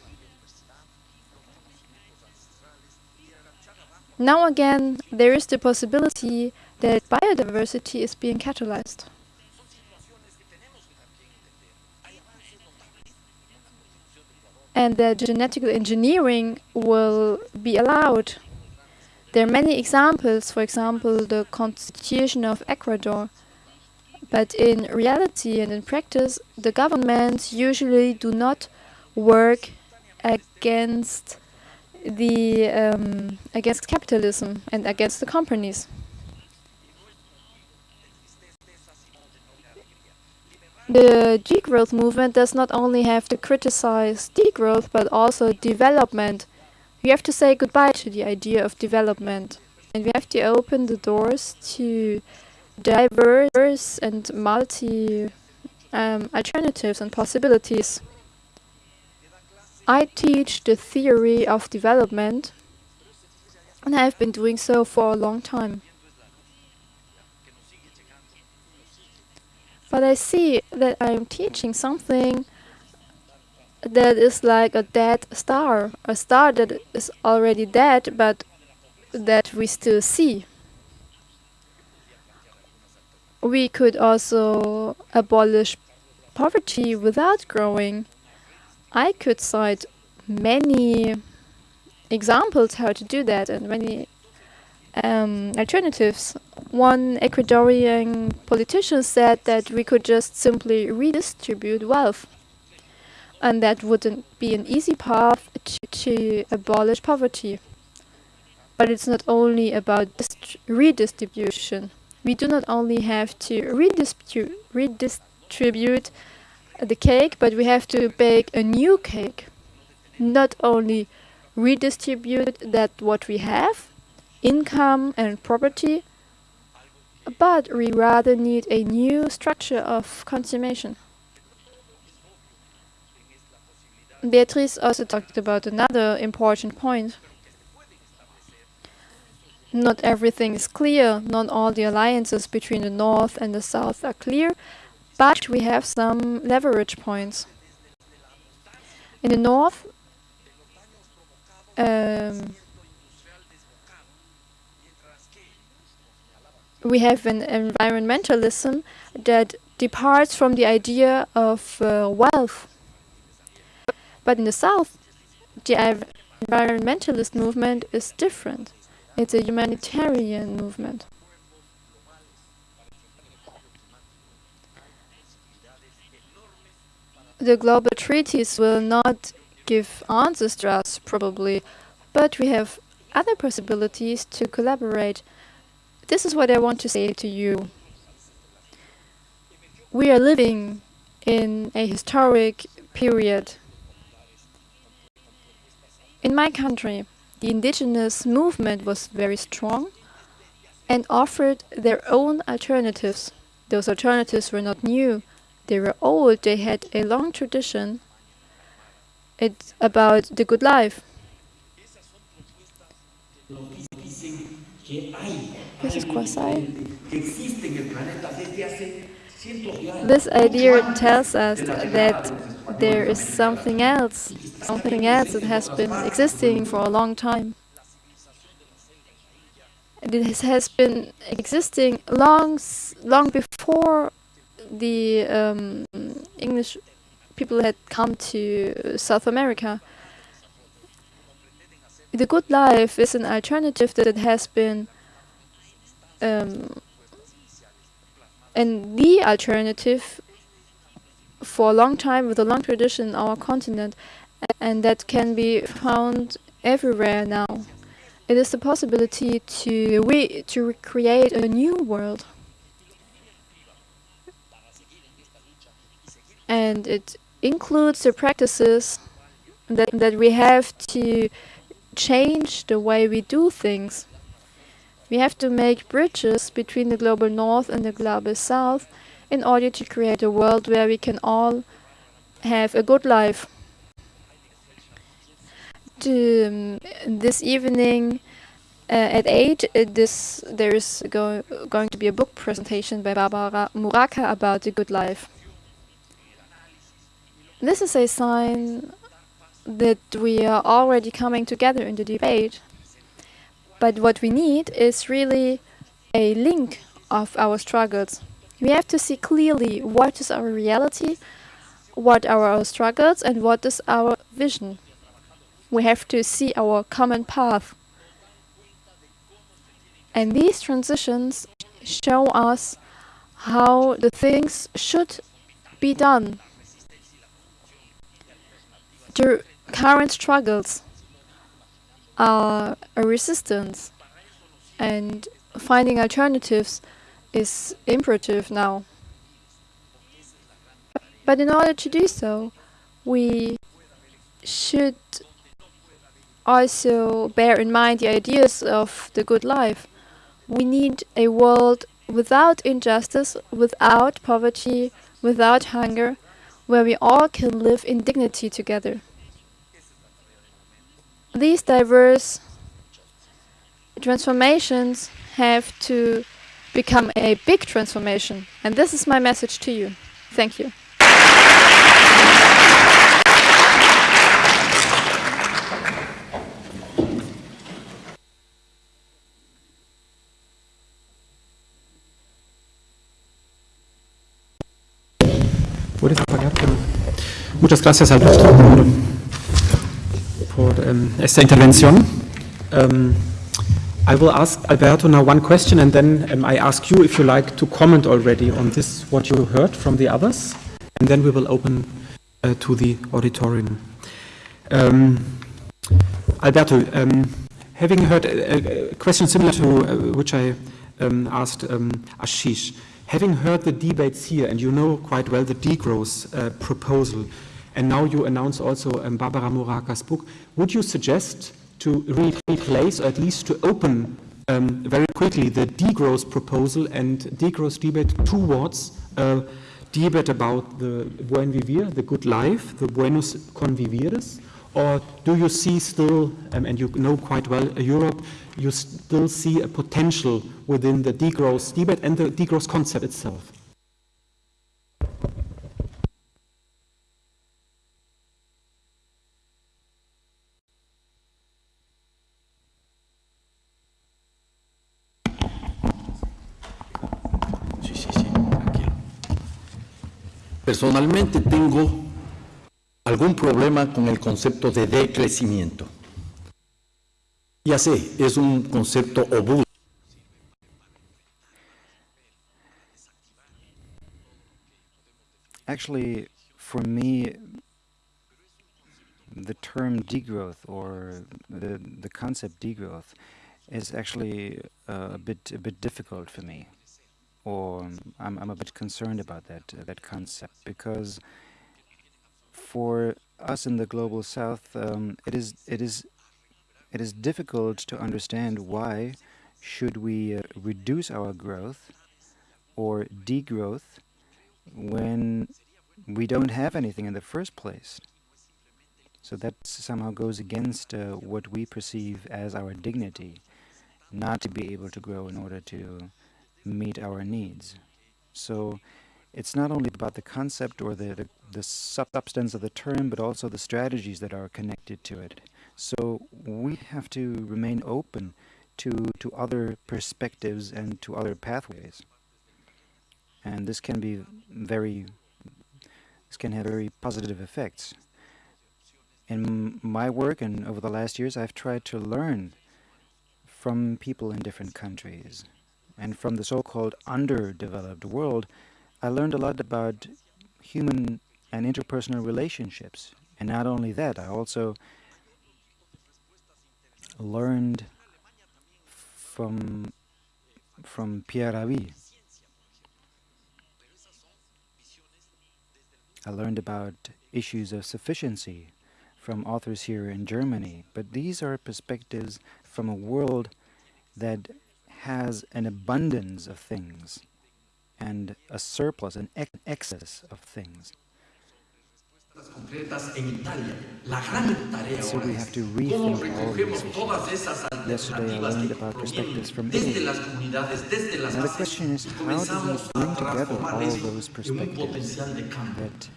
Now again, there is the possibility that biodiversity is being catalyzed. And that genetic engineering will be allowed. There are many examples, for example, the constitution of Ecuador. But in reality and in practice, the governments usually do not work against the um, against capitalism and against the companies. The degrowth movement does not only have to criticize degrowth but also development. We have to say goodbye to the idea of development and we have to open the doors to diverse and multi um, alternatives and possibilities. I teach the theory of development and I have been doing so for a long time. But I see that I am teaching something that is like a dead star, a star that is already dead but that we still see. We could also abolish poverty without growing I could cite many examples how to do that and many um, alternatives. One Ecuadorian politician said that we could just simply redistribute wealth and that wouldn't be an easy path to, to abolish poverty. But it's not only about redistribution. We do not only have to redistribute, redistribute the cake, but we have to bake a new cake. Not only redistribute that what we have, income and property, but we rather need a new structure of consummation. Beatrice also talked about another important point. Not everything is clear, not all the alliances between the North and the South are clear, but we have some leverage points. In the north, um, we have an environmentalism that departs from the idea of uh, wealth. But in the south, the environmentalist movement is different. It's a humanitarian movement. The global treaties will not give answers to us, probably, but we have other possibilities to collaborate. This is what I want to say to you. We are living in a historic period. In my country, the indigenous movement was very strong and offered their own alternatives. Those alternatives were not new, they were old, they had a long tradition. It's about the good life. This is. This idea tells us that there is something else, something else that has been existing for a long time. This has been existing long, long before the um, English people had come to South America. The good life is an alternative that has been um, and the alternative for a long time with a long tradition in our continent and that can be found everywhere now. It is the possibility to, re to recreate a new world. and it includes the practices that, that we have to change the way we do things. We have to make bridges between the global north and the global south in order to create a world where we can all have a good life. To, um, this evening uh, at 8, uh, this, there is go going to be a book presentation by Barbara Muraca about the good life. this is a sign that we are already coming together in the debate. But what we need is really a link of our struggles. We have to see clearly what is our reality, what are our struggles, and what is our vision. We have to see our common path. And these transitions show us how the things should be done. The current struggles are a resistance and finding alternatives is imperative now. But in order to do so, we should also bear in mind the ideas of the good life. We need a world without injustice, without poverty, without hunger, where we all can live in dignity together. These diverse transformations have to become a big transformation, and this is my message to you. Thank you. Muchas gracias, esta intervención. Um, I will ask Alberto now one question, and then um, I ask you if you like to comment already on this, what you heard from the others, and then we will open uh, to the auditorium. Um, Alberto, um, having heard a, a, question similar to uh, which I um, asked um, Ashish, having heard the debates here, and you know quite well the degrowth uh, proposal, and now you announce also um, Barbara Muraca's book, would you suggest to re replace, or at least to open um, very quickly, the degrowth proposal and degrowth debate towards a debate about the buen vivir, the good life, the buenos convivires, or do you see still, um, and you know quite well uh, Europe, you still see a potential within the degrowth debate and the degrowth concept itself? Personalmente tengo algún problema con el concepto de decrecimiento. Ya sé, es un concepto obuso. Actually, for me, the term degrowth or the, the concept degrowth is actually uh, a bit a bit difficult for me or I'm, I'm a bit concerned about that uh, that concept because for us in the global south um, it is it is it is difficult to understand why should we uh, reduce our growth or degrowth when we don't have anything in the first place. So that somehow goes against uh, what we perceive as our dignity not to be able to grow in order to meet our needs. So it's not only about the concept or the, the, the, substance of the term, but also the strategies that are connected to it. So we have to remain open to, to other perspectives and to other pathways. And this can be very, this can have very positive effects. In my work and over the last years, I've tried to learn from people in different countries and from the so-called underdeveloped world, I learned a lot about human and interpersonal relationships. And not only that, I also learned from from Pierre Rabhi. I learned about issues of sufficiency from authors here in Germany, but these are perspectives from a world that has an abundance of things and a surplus, an ex excess of things. So we have to rethink all these issues. Yesterday I learned about perspectives from Italy. Now the question is, how do we bring together all those perspectives that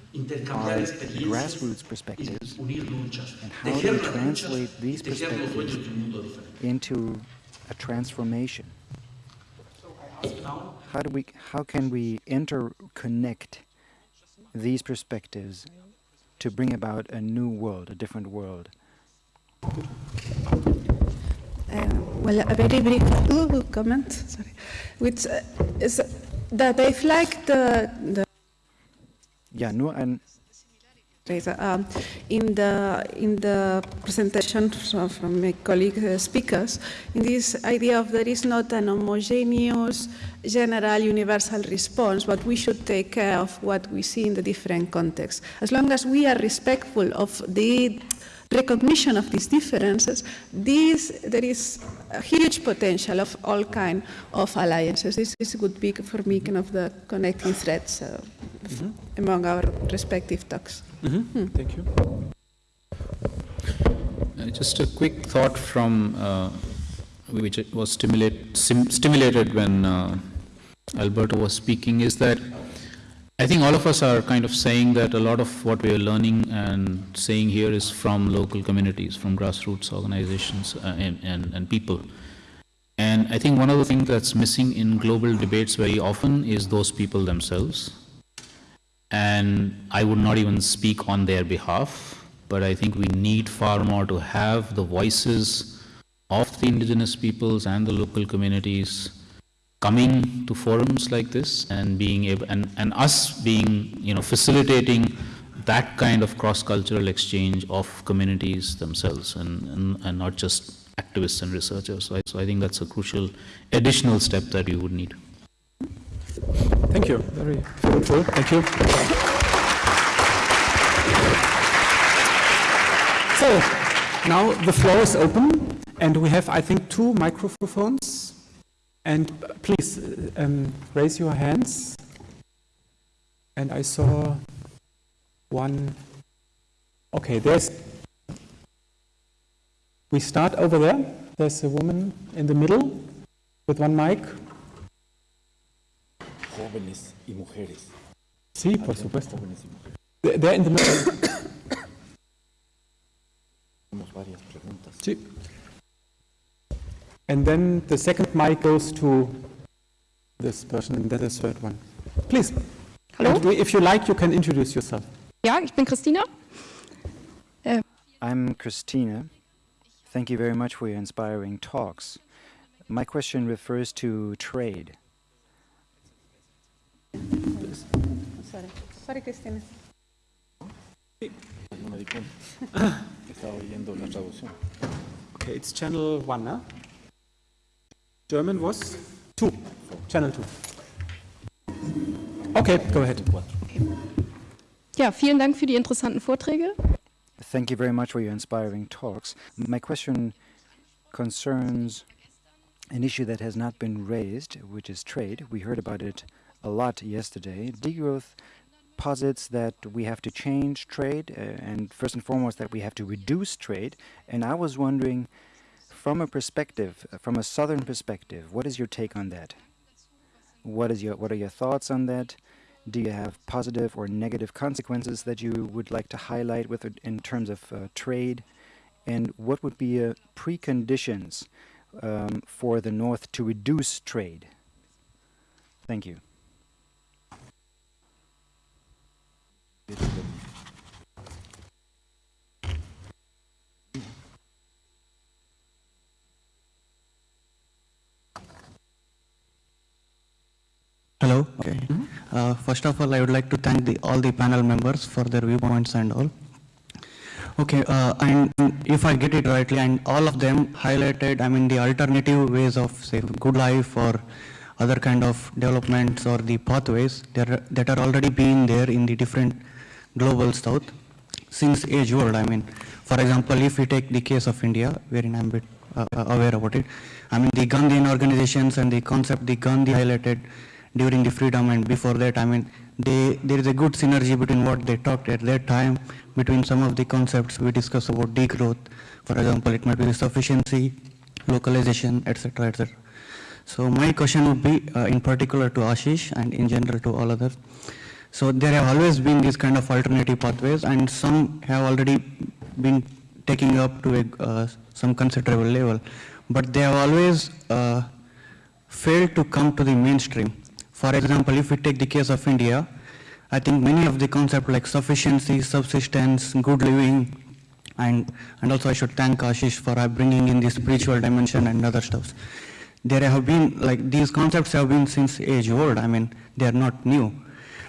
are grassroots perspectives and how do we translate these perspectives into a transformation? How do we, how can we interconnect these perspectives to bring about a new world, a different world? Uh, well, a very brief ooh, comment, sorry, which uh, is that I've liked the, the Ja, nur ein, um, in the in the presentation from, from my colleague uh, speakers, in this idea of there is not an homogeneous, general, universal response, but we should take care of what we see in the different contexts. As long as we are respectful of the recognition of these differences, this, there is a huge potential of all kind of alliances. This, this would be for me kind of the connecting threads uh, among our respective talks. Thank you. Uh, Just a quick thought from, uh, which it was stimulate, stimulated when uh, Alberto was speaking, is that I think all of us are kind of saying that a lot of what we are learning and saying here is from local communities, from grassroots organizations uh, and, and, and people. And I think one of the things that's missing in global debates very often is those people themselves. And I would not even speak on their behalf, but I think we need far more to have the voices of the indigenous peoples and the local communities coming to forums like this and being able, and, and us being, you know, facilitating that kind of cross-cultural exchange of communities themselves and, and, and not just activists and researchers. So I, so I think that's a crucial additional step that we would need. Thank you. Very fruitful. Thank you. So, now the floor is open, and we have, I think, two microphones. And please uh, um, raise your hands. And I saw one. Okay, there's. We start over there. There's a woman in the middle with one mic. Jóvenes y mujeres. Sí, por supuesto. Jóvenes y mujeres. They're they're in the middle. Tenemos varias preguntas. Sí. And then the second mic goes to this person, and then the third one. Please. Hello. And if you like, you can introduce yourself. Ja, ich bin Christina. Ähm. I'm Christina. Thank you very much for your inspiring talks. My question refers to trade. Sorry, sorry, Cristina. No me di cuenta. Estaba oyendo la traducción. Okay, it's channel one, huh? German was two. Channel two. Okay, go ahead. Ja, vielen Dank für die interessanten Vorträge. Thank you very much for your inspiring talks. My question concerns an issue that has not been raised, which is trade. We heard about it a lot yesterday. Degrowth posits that we have to change trade, uh, and first and foremost, that we have to reduce trade. And I was wondering, from a perspective, uh, from a southern perspective, what is your take on that? What is your what are your thoughts on that? Do you have positive or negative consequences that you would like to highlight with in terms of uh, trade? And what would be uh, preconditions um, for the North to reduce trade? Thank you. Hello. Okay. Uh, first of all, I would like to thank the, all the panel members for their viewpoints and all. Okay, uh, and if I get it rightly, and all of them highlighted, I mean, the alternative ways of, say, good life or other kind of developments or the pathways that are, that are already being there in the different global south since age world. I mean, for example, if we take the case of India, wherein I'm a bit uh, aware about it, I mean, the Gandhian organizations and the concept the Gandhi highlighted during the freedom and before that. I mean, they, there is a good synergy between what they talked at that time, between some of the concepts we discussed about degrowth. For example, it might be sufficiency, localization, etc., etc. So my question would be, uh, in particular to Ashish and in general to all others. So there have always been these kind of alternative pathways, and some have already been taking up to a, uh, some considerable level, but they have always uh, failed to come to the mainstream. For example, if we take the case of India, I think many of the concepts like sufficiency, subsistence, good living, and, and also I should thank Ashish for uh, bringing in the spiritual dimension and other stuff. There have been, like, these concepts have been since age old. I mean, they are not new.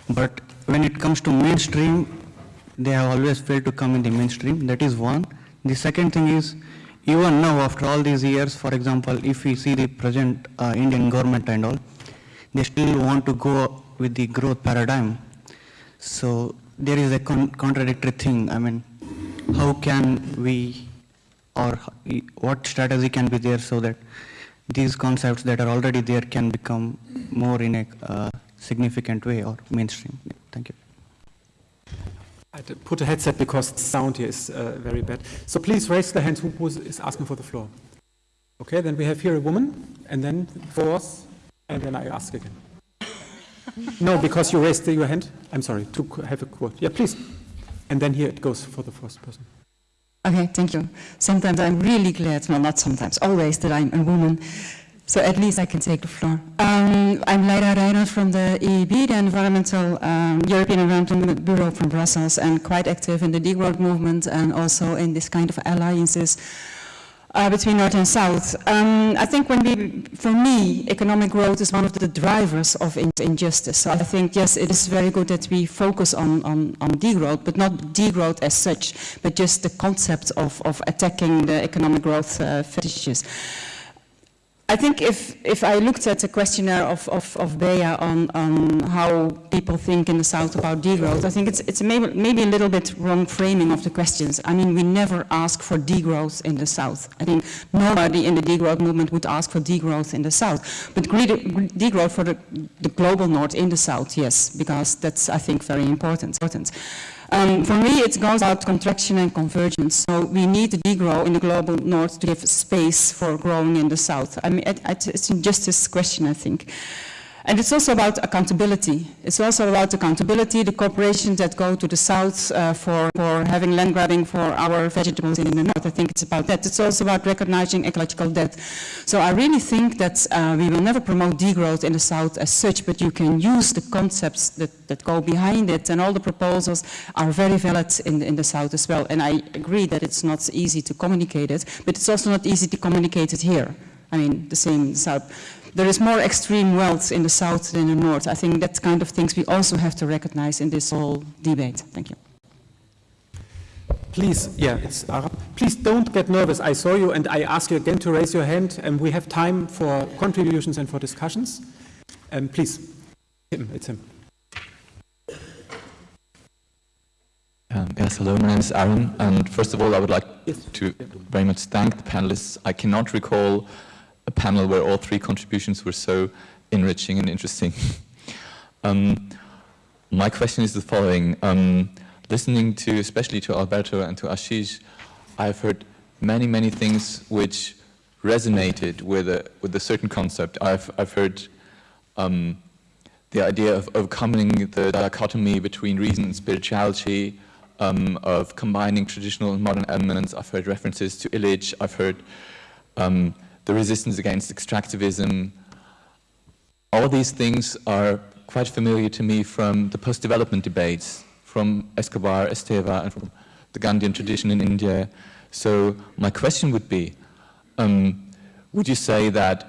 But when it comes to mainstream, they have always failed to come in the mainstream. That is one. The second thing is, even now, after all these years, for example, if we see the present uh, Indian government and all, they still want to go with the growth paradigm. So there is a con contradictory thing. I mean, how can we, or what strategy can be there so that these concepts that are already there can become more in a uh, significant way or mainstream? Thank you. I had to put a headset because the sound here is uh, very bad. So please raise the hand who who is asking for the floor. Okay, then we have here a woman, and then fourth, and then I ask again. no, because you raised your hand. I'm sorry, to have a quote. Yeah, please. And then here it goes for the first person. Okay, thank you. Sometimes I'm really glad, well, not sometimes, always that I'm a woman. So at least I can take the floor. Um, I'm Leida Rijnhout from the EEB, the Environmental um, European Environmental Bureau from Brussels, and quite active in the degrowth movement and also in this kind of alliances uh, between North and South. Um, I think when we, for me, economic growth is one of the drivers of in injustice. So I think, yes, it is very good that we focus on, on, on degrowth, but not degrowth as such, but just the concept of, of attacking the economic growth uh, fetishes. I think if, if I looked at the questionnaire of, of, of Bea on, on how people think in the South about degrowth, I think it's, it's maybe, maybe a little bit wrong framing of the questions. I mean, we never ask for degrowth in the South. I think nobody in the degrowth movement would ask for degrowth in the South. But degrowth for the, the global North in the South, yes, because that's, I think, very important. Um, for me, it goes about contraction and convergence. So we need to degrow in the global north to give space for growing in the south. I mean, it, it's a question, I think. And it's also about accountability. It's also about accountability, the corporations that go to the south uh, for, for having land grabbing for our vegetables in the north. I think it's about that. It's also about recognizing ecological debt. So I really think that uh, we will never promote degrowth in the south as such, but you can use the concepts that, that go behind it, and all the proposals are very valid in, in the south as well. And I agree that it's not easy to communicate it, but it's also not easy to communicate it here. I mean, the same south there is more extreme wealth in the south than in the north. I think that kind of things we also have to recognize in this whole debate. Thank you. Please, yeah, it's Arab. Please don't get nervous. I saw you and I ask you again to raise your hand and we have time for contributions and for discussions. Um, please, him, it's him. Um, yes, hello, my name is Aaron, and first of all, I would like yes. to very much thank the panelists. I cannot recall a panel where all three contributions were so enriching and interesting. um, my question is the following. Um, listening to, especially to Alberto and to Ashish, I've heard many, many things which resonated with a, with a certain concept. I've, I've heard um, the idea of overcoming the dichotomy between reason and spirituality, um, of combining traditional and modern elements. I've heard references to Illich. I've heard um, the resistance against extractivism. All these things are quite familiar to me from the post-development debates, from Escobar, Esteva, and from the Gandhian tradition in India. So my question would be, um, would you say that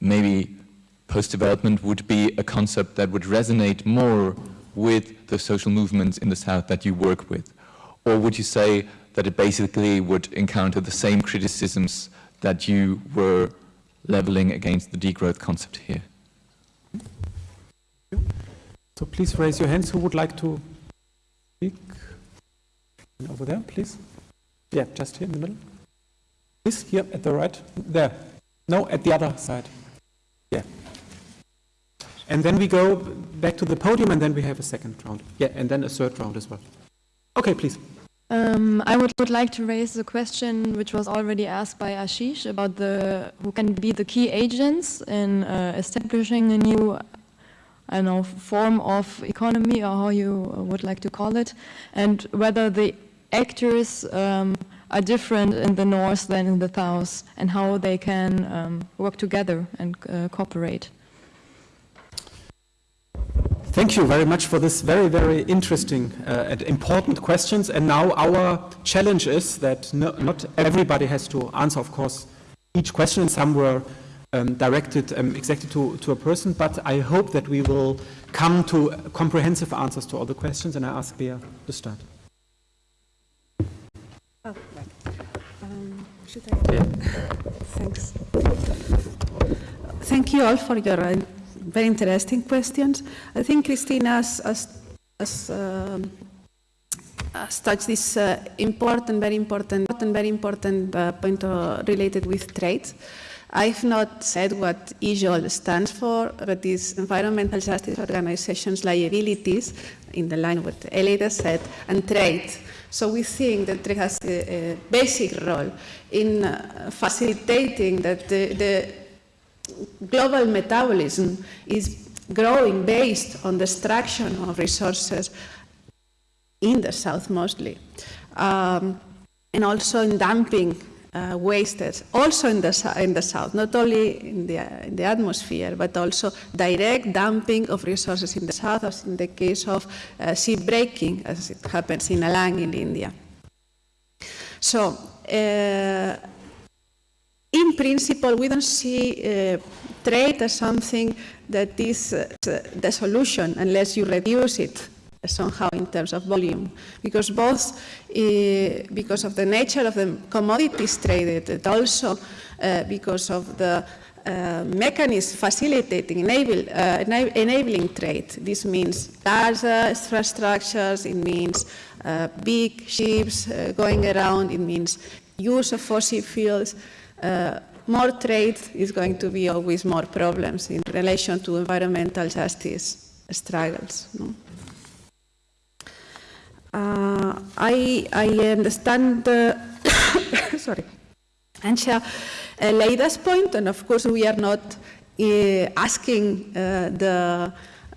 maybe post-development would be a concept that would resonate more with the social movements in the South that you work with? Or would you say that it basically would encounter the same criticisms that you were leveling against the degrowth concept here. So please raise your hands who would like to speak. Over there, please. Yeah, just here in the middle. Please, here at the right. There. No, at the other side. Yeah. And then we go back to the podium and then we have a second round. Yeah, and then a third round as well. Okay, please. Um, I would, would like to raise the question which was already asked by Ashish about the who can be the key agents in uh, establishing a new I don't know form of economy or how you would like to call it, and whether the actors um, are different in the north than in the south, and how they can um, work together and uh, cooperate. Thank you very much for this very, very interesting uh, and important questions. And now our challenge is that no, not everybody has to answer, of course, each question. Some were um, directed um, exactly to, to a person, but I hope that we will come to comprehensive answers to all the questions. And I ask Bea to start. Oh, um, should I? Yeah. Thanks. Thank you all for your very interesting questions. I think Christina has, has, has, um, has touched this uh, important, very important, very important uh, point uh, related with trade. I've not said what EJOLT stands for, but it's Environmental Justice Organizations Liabilities, in the line with Elida said, and trade. So we think that trade has a, a basic role in uh, facilitating that the, the global metabolism is growing based on the extraction of resources in the south mostly, um, and also in dumping uh, wastes, also in the, in the south, not only in the, in the atmosphere, but also direct dumping of resources in the south, as in the case of uh, ship breaking, as it happens in Alang in India. So, uh, in principle, we don't see uh, trade as something that is uh, the solution unless you reduce it somehow in terms of volume, because both uh, because of the nature of the commodities traded, and also uh, because of the uh, mechanism facilitating, enable, uh, enabling trade. This means large infrastructures, it means big ships going around, it means use of fossil fuels. Uh, more trade is going to be always more problems in relation to environmental justice struggles. No? Uh, I, I understand, uh, sorry, Ansha uh, Leida's point, and of course we are not uh, asking uh, the,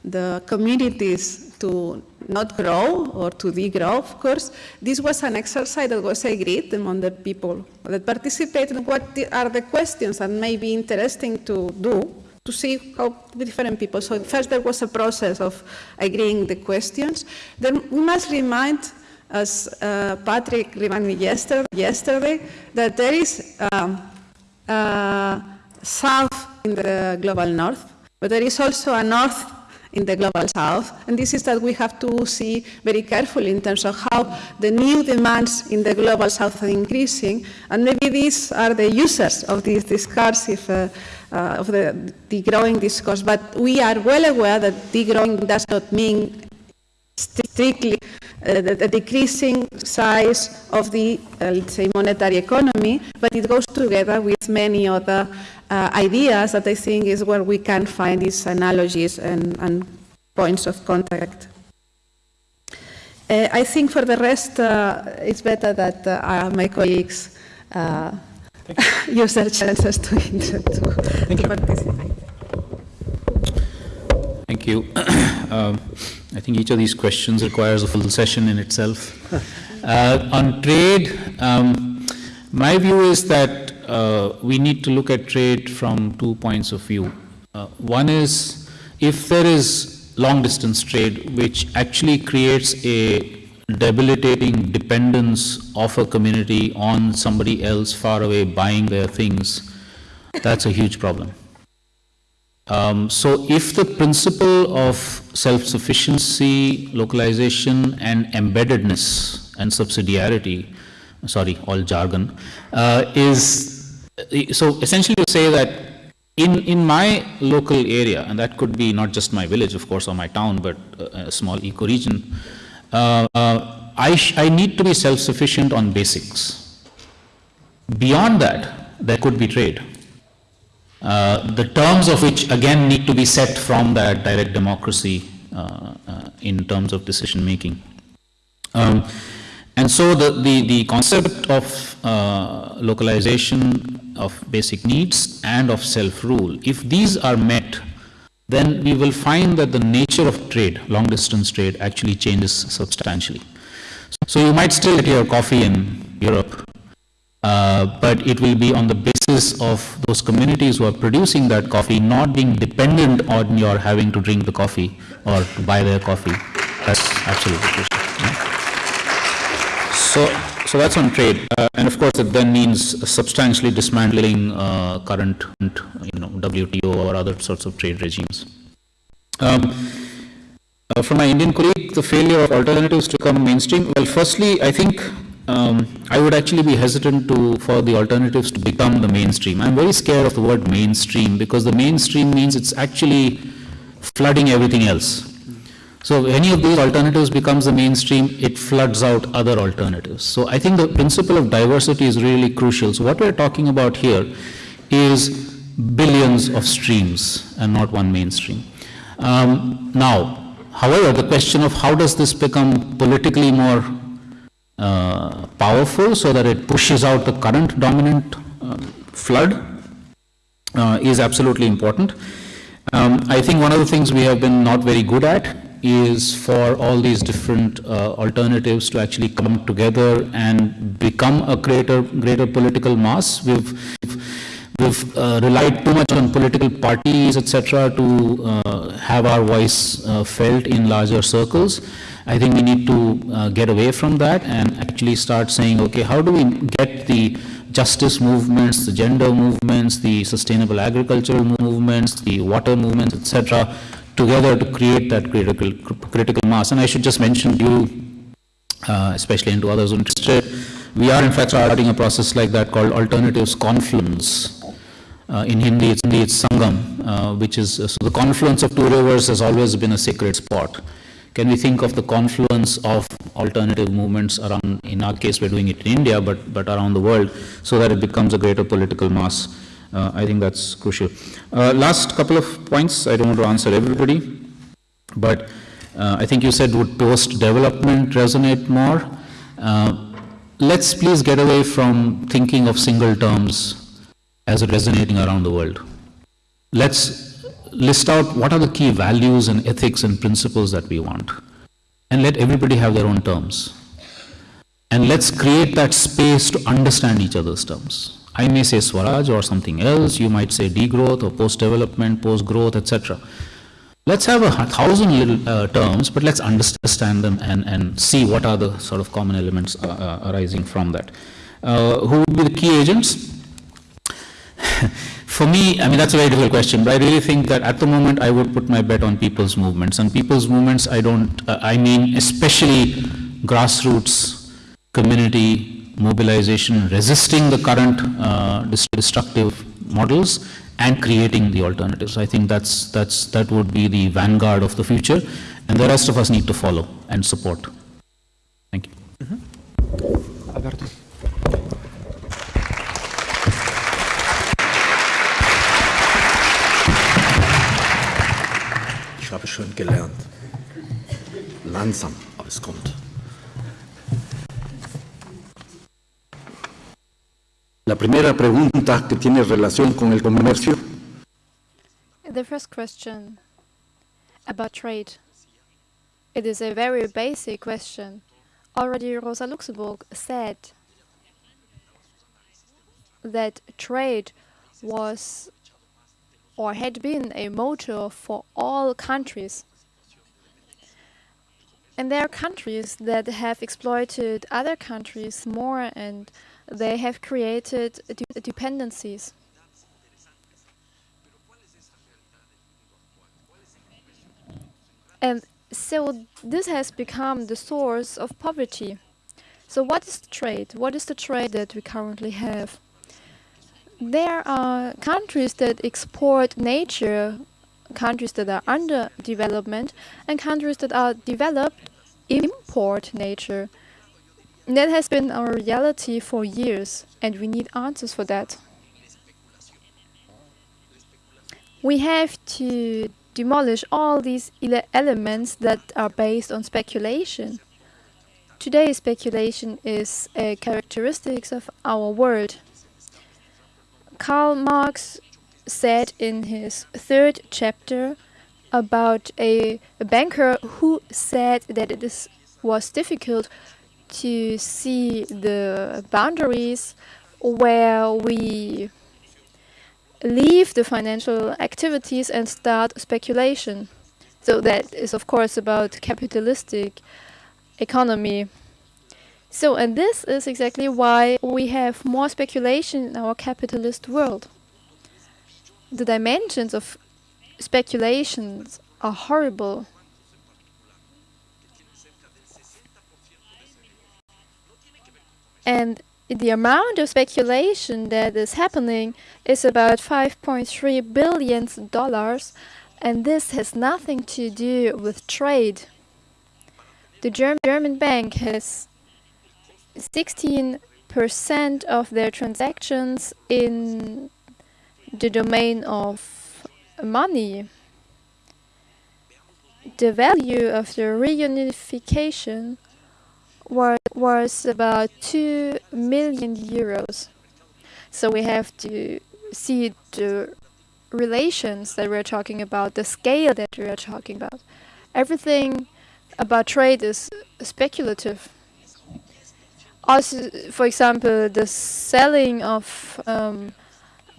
the communities to not grow or to degrow, of course. This was an exercise that was agreed among the people that participated. What are the questions that may be interesting to do to see how different people. So first there was a process of agreeing the questions. Then we must remind, as uh, Patrick reminded me yesterday, yesterday that there is um, uh, south in the global north, but there is also a north in the global south. And this is that we have to see very carefully in terms of how the new demands in the global south are increasing. And maybe these are the users of these discursive, uh, uh, of the, the growing discourse. But we are well aware that degrowing does not mean strictly uh, the, the, decreasing size of the, uh, let's say, monetary economy, but it goes together with many other uh, ideas that I think is where we can find these analogies and, and points of contact. Uh, I think for the rest, uh, it's better that uh, my colleagues uh, use their chances to, to, to participate. Thank you. um, I think each of these questions requires a full session in itself. Uh, on trade, um, my view is that uh, we need to look at trade from two points of view. Uh, one is if there is long distance trade, which actually creates a debilitating dependence of a community on somebody else far away buying their things, that's a huge problem. Um, so if the principle of self-sufficiency, localization, and embeddedness and subsidiarity, sorry, all jargon, uh, is so essentially to say that in, in my local area, and that could be not just my village, of course, or my town, but a small ecoregion, uh, uh, I, I need to be self-sufficient on basics. Beyond that, there could be trade. Uh, the terms of which again need to be set from that direct democracy uh, uh, in terms of decision making. Um, and so the, the, the concept of uh, localization of basic needs and of self-rule, if these are met, then we will find that the nature of trade, long distance trade, actually changes substantially. So you might still get your coffee in Europe, uh, but it will be on the basis of those communities who are producing that coffee not being dependent on your having to drink the coffee or to buy their coffee. That's absolutely. Yeah. So, so that's on trade, uh, and of course it then means substantially dismantling uh, current, you know, WTO or other sorts of trade regimes. Um, uh, from my Indian colleague, the failure of alternatives to come mainstream. Well, firstly, I think um, I would actually be hesitant to for the alternatives to become the mainstream. I'm very scared of the word mainstream because the mainstream means it's actually flooding everything else. So any of these alternatives becomes the mainstream, it floods out other alternatives. So I think the principle of diversity is really crucial. So what we're talking about here is billions of streams and not one mainstream. Um, now, however, the question of how does this become politically more uh, powerful so that it pushes out the current dominant uh, flood is absolutely important. Um, I think one of the things we have been not very good at is for all these different uh, alternatives to actually come together and become a greater, greater political mass. We've, we've uh, relied too much on political parties, etc., to uh, have our voice uh, felt in larger circles. I think we need to uh, get away from that and actually start saying, okay, how do we get the justice movements, the gender movements, the sustainable agricultural movements, the water movements, etc., together to create that critical, critical mass. And I should just mention to you, uh, especially and to others interested, we are in fact starting a process like that called Alternatives Confluence. Uh, in Hindi, it's, it's Sangam, uh, which is, uh, so the confluence of two rivers has always been a sacred spot. Can we think of the confluence of alternative movements around, in our case we're doing it in India, but, but around the world, so that it becomes a greater political mass. Uh, I think that's crucial. Uh, last couple of points, I don't want to answer everybody, but uh, I think you said would post-development resonate more? Let's please get away from thinking of single terms as resonating around the world. Let's list out what are the key values and ethics and principles that we want, and let everybody have their own terms. And let's create that space to understand each other's terms. I may say Swaraj or something else, you might say degrowth or post-development, post-growth, etc. Let's have a thousand little uh, terms, but let's understand them and, and see what are the sort of common elements uh, uh, arising from that. Uh, who would be the key agents? For me, I mean, that's a very difficult question, but I really think that at the moment I would put my bet on people's movements. And people's movements, I don't, uh, I mean, especially grassroots, community, mobilization, resisting the current uh, destructive models and creating the alternatives. I think that's, that's, that would be the vanguard of the future and the rest of us need to follow and support. Thank you. Mm -hmm. Schon gelernt. Langsam, aber es kommt. La primera pregunta que tiene relación con el comercio. The first question about trade. It is a very basic question. Already Rosa Luxemburg said that trade was or had been a motor for all countries. And there are countries that have exploited other countries more and they have created dependencies. And so this has become the source of poverty. So what is trade? What is the trade that we currently have? There are countries that export nature, countries that are under development, and countries that are developed import nature. That has been our reality for years, and we need answers for that. We have to demolish all these elements that are based on speculation. Today, speculation is a characteristic of our world. Karl Marx said in his third chapter about a, a banker who said that it was difficult to see the boundaries where we leave the financial activities and start speculation. So that is of course about capitalistic economy. So, and this is exactly why we have more speculation in our capitalist world. The dimensions of speculations are horrible. And the amount of speculation that is happening is about 5.3 billion dollars and this has nothing to do with trade. The German, German bank has 16% of their transactions in the domain of money. The value of the reunification was, was about 2 million euros. So we have to see the relations that we're talking about, the scale that we're talking about. Everything about trade is speculative. Also, for example, the selling of um,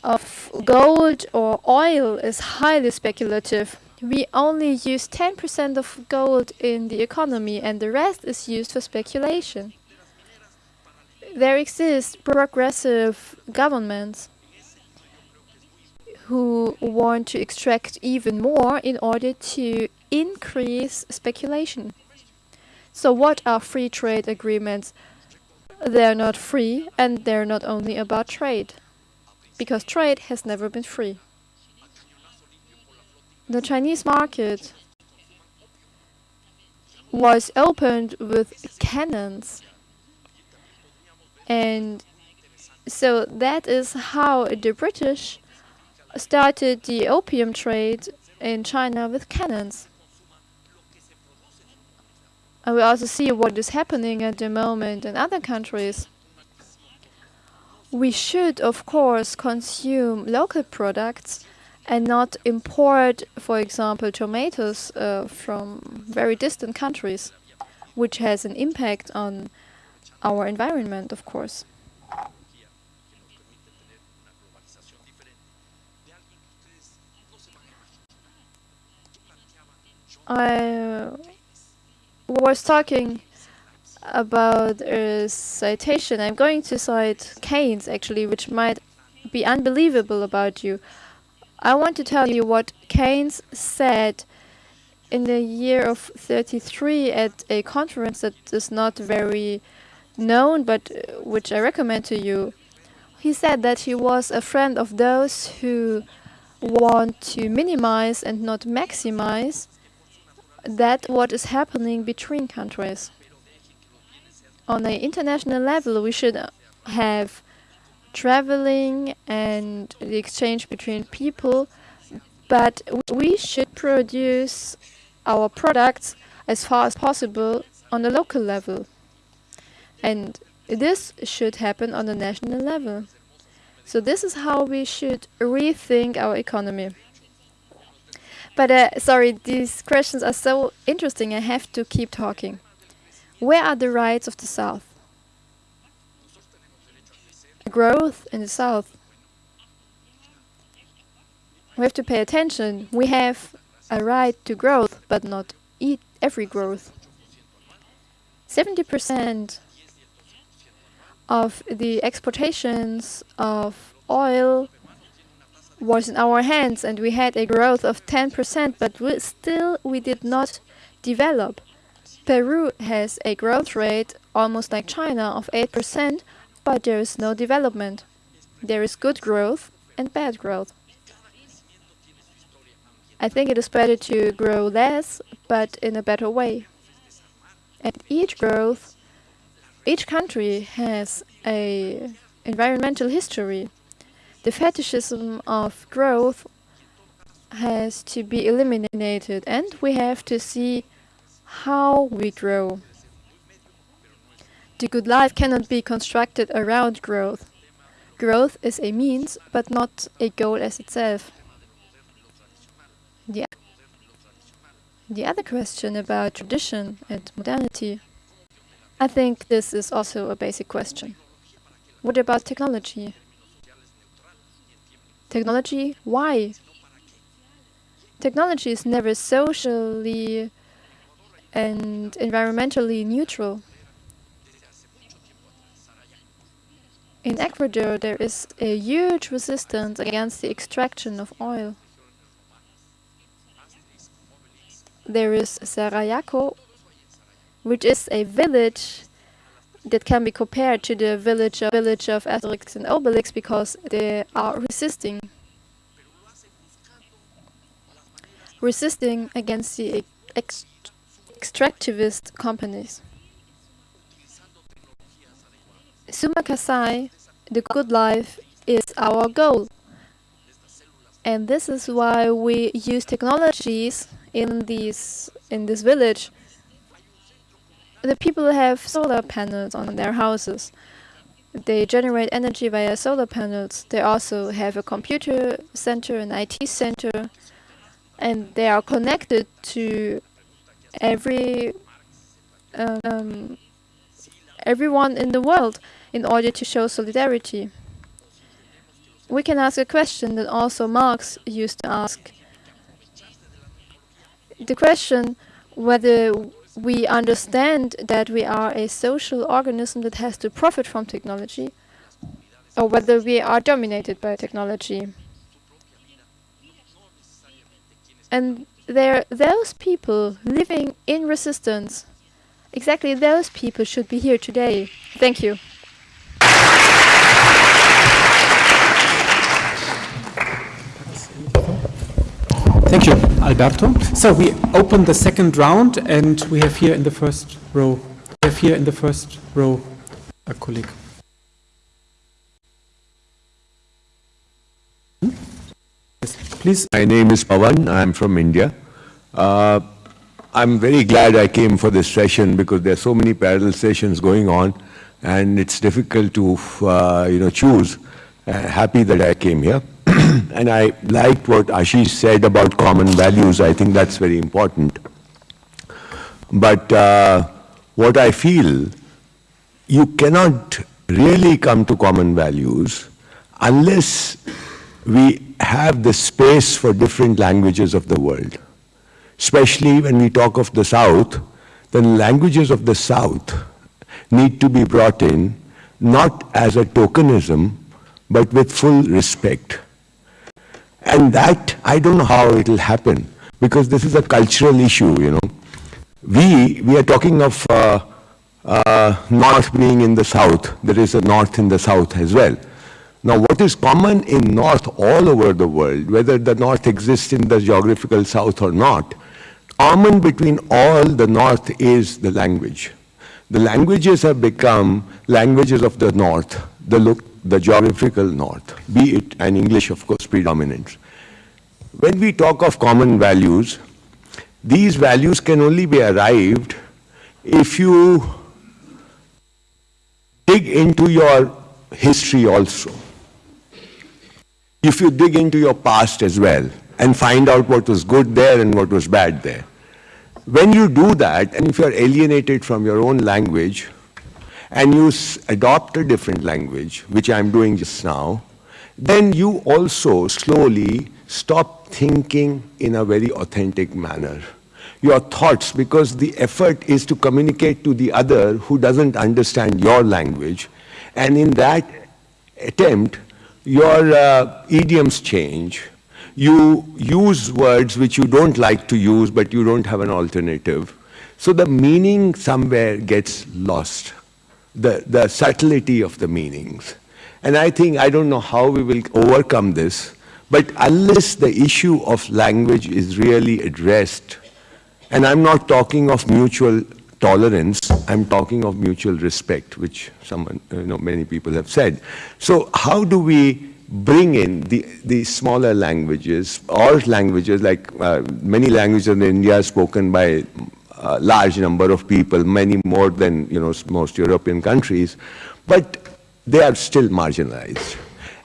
of gold or oil is highly speculative. We only use 10% of gold in the economy and the rest is used for speculation. There exist progressive governments who want to extract even more in order to increase speculation. So what are free trade agreements? They're not free and they're not only about trade, because trade has never been free. The Chinese market was opened with cannons and so that is how the British started the opium trade in China with cannons. And we also see what is happening at the moment in other countries. We should, of course, consume local products and not import, for example, tomatoes uh, from very distant countries, which has an impact on our environment, of course. I was talking about a citation. I'm going to cite Keynes, actually, which might be unbelievable about you. I want to tell you what Keynes said in the year of 33 at a conference that is not very known, but uh, which I recommend to you. He said that he was a friend of those who want to minimize and not maximize that what is happening between countries. On an international level, we should have traveling and the exchange between people, but we should produce our products as far as possible on the local level. And this should happen on the national level. So this is how we should rethink our economy. But uh, sorry, these questions are so interesting, I have to keep talking. Where are the rights of the South? Growth in the South. We have to pay attention. We have a right to growth, but not eat every growth. 70% of the exportations of oil was in our hands and we had a growth of 10%, but we still we did not develop. Peru has a growth rate almost like China of 8%, but there is no development. There is good growth and bad growth. I think it is better to grow less, but in a better way. And each growth, each country has a environmental history the fetishism of growth has to be eliminated and we have to see how we grow. The good life cannot be constructed around growth. Growth is a means, but not a goal as itself. The, the other question about tradition and modernity, I think this is also a basic question. What about technology? Technology, why? Technology is never socially and environmentally neutral. In Ecuador, there is a huge resistance against the extraction of oil. There is Sarayaku, which is a village that can be compared to the village of, village of Asterix and Obelix because they are resisting. Resisting against the ex extractivist companies. Sumak Kawsay, the good life, is our goal. And this is why we use technologies in these in this village. The people have solar panels on their houses. They generate energy via solar panels. They also have a computer center, an IT center, and they are connected to every um, everyone in the world in order to show solidarity. We can ask a question that also Marx used to ask. The question whether we understand that we are a social organism that has to profit from technology or whether we are dominated by technology. And there, those people living in resistance, exactly those people should be here today. Thank you. Thank you, Alberto. So we open the second round, and we have here in the first row, we have here in the first row a colleague. Yes, please. My name is Pawan. I'm from India. Uh, I'm very glad I came for this session because there are so many parallel sessions going on, and it's difficult to, uh, you know, choose. Uh, happy that I came here. and I liked what Ashish said about common values. I think that's very important. But uh, what I feel, you cannot really come to common values unless we have the space for different languages of the world. Especially when we talk of the South, the languages of the South need to be brought in not as a tokenism, but with full respect. And that, I don't know how it will happen, because this is a cultural issue, you know. We, we are talking of uh, uh, North being in the South. There is a North in the South as well. Now, what is common in North all over the world, whether the North exists in the geographical South or not, common between all the North is the language. The languages have become languages of the North, the, look, the geographical North, be it, and English, of course, predominant. When we talk of common values, these values can only be arrived if you dig into your history also. If you dig into your past as well and find out what was good there and what was bad there. When you do that, and if you're alienated from your own language, and you adopt a different language, which I'm doing just now, then you also slowly stop thinking in a very authentic manner. Your thoughts, because the effort is to communicate to the other who doesn't understand your language, and in that attempt, your uh, idioms change. You use words which you don't like to use, but you don't have an alternative. So the meaning somewhere gets lost the, the subtlety of the meanings. And I think, I don't know how we will overcome this, but unless the issue of language is really addressed, and I'm not talking of mutual tolerance, I'm talking of mutual respect, which someone, you know, many people have said. So how do we bring in the, the smaller languages or languages like uh, many languages in India spoken by large number of people, many more than you know most European countries, but they are still marginalized.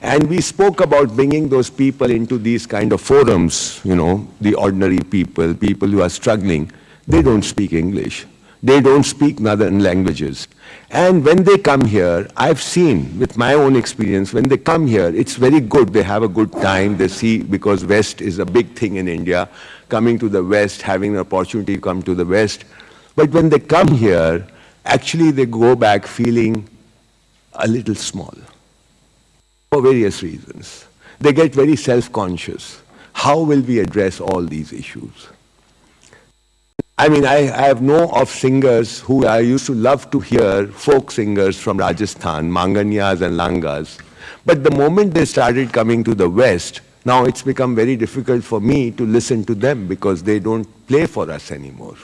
And we spoke about bringing those people into these kind of forums, you know, the ordinary people, people who are struggling. They don't speak English. They don't speak northern languages. And when they come here, I've seen with my own experience, when they come here, it's very good. They have a good time. They see, because West is a big thing in India, coming to the West, having an opportunity to come to the West. But when they come here, actually they go back feeling a little small for various reasons. They get very self-conscious. How will we address all these issues? I mean, I, I, have know of singers who I used to love to hear, folk singers from Rajasthan, Manganyas and Langas. But the moment they started coming to the West, now it's become very difficult for me to listen to them because they don't play for us anymore.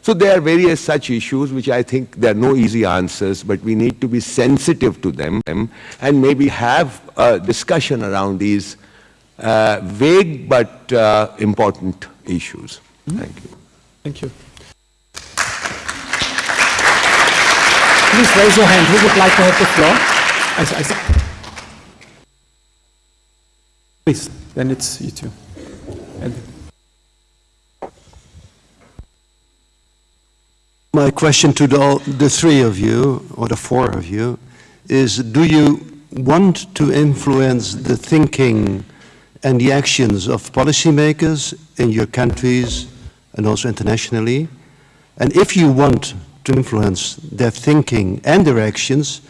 So there are various such issues which I think there are no easy answers, but we need to be sensitive to them and maybe have a discussion around these uh, vague but uh, important issues. Mm -hmm. Thank you. Thank you. Please raise your hand. Who would like to have the floor? I, I, please, then it's you two. And My question to the, the three of you, or the four of you, is do you want to influence the thinking and the actions of policymakers in your countries and also internationally? And if you want to influence their thinking and their actions,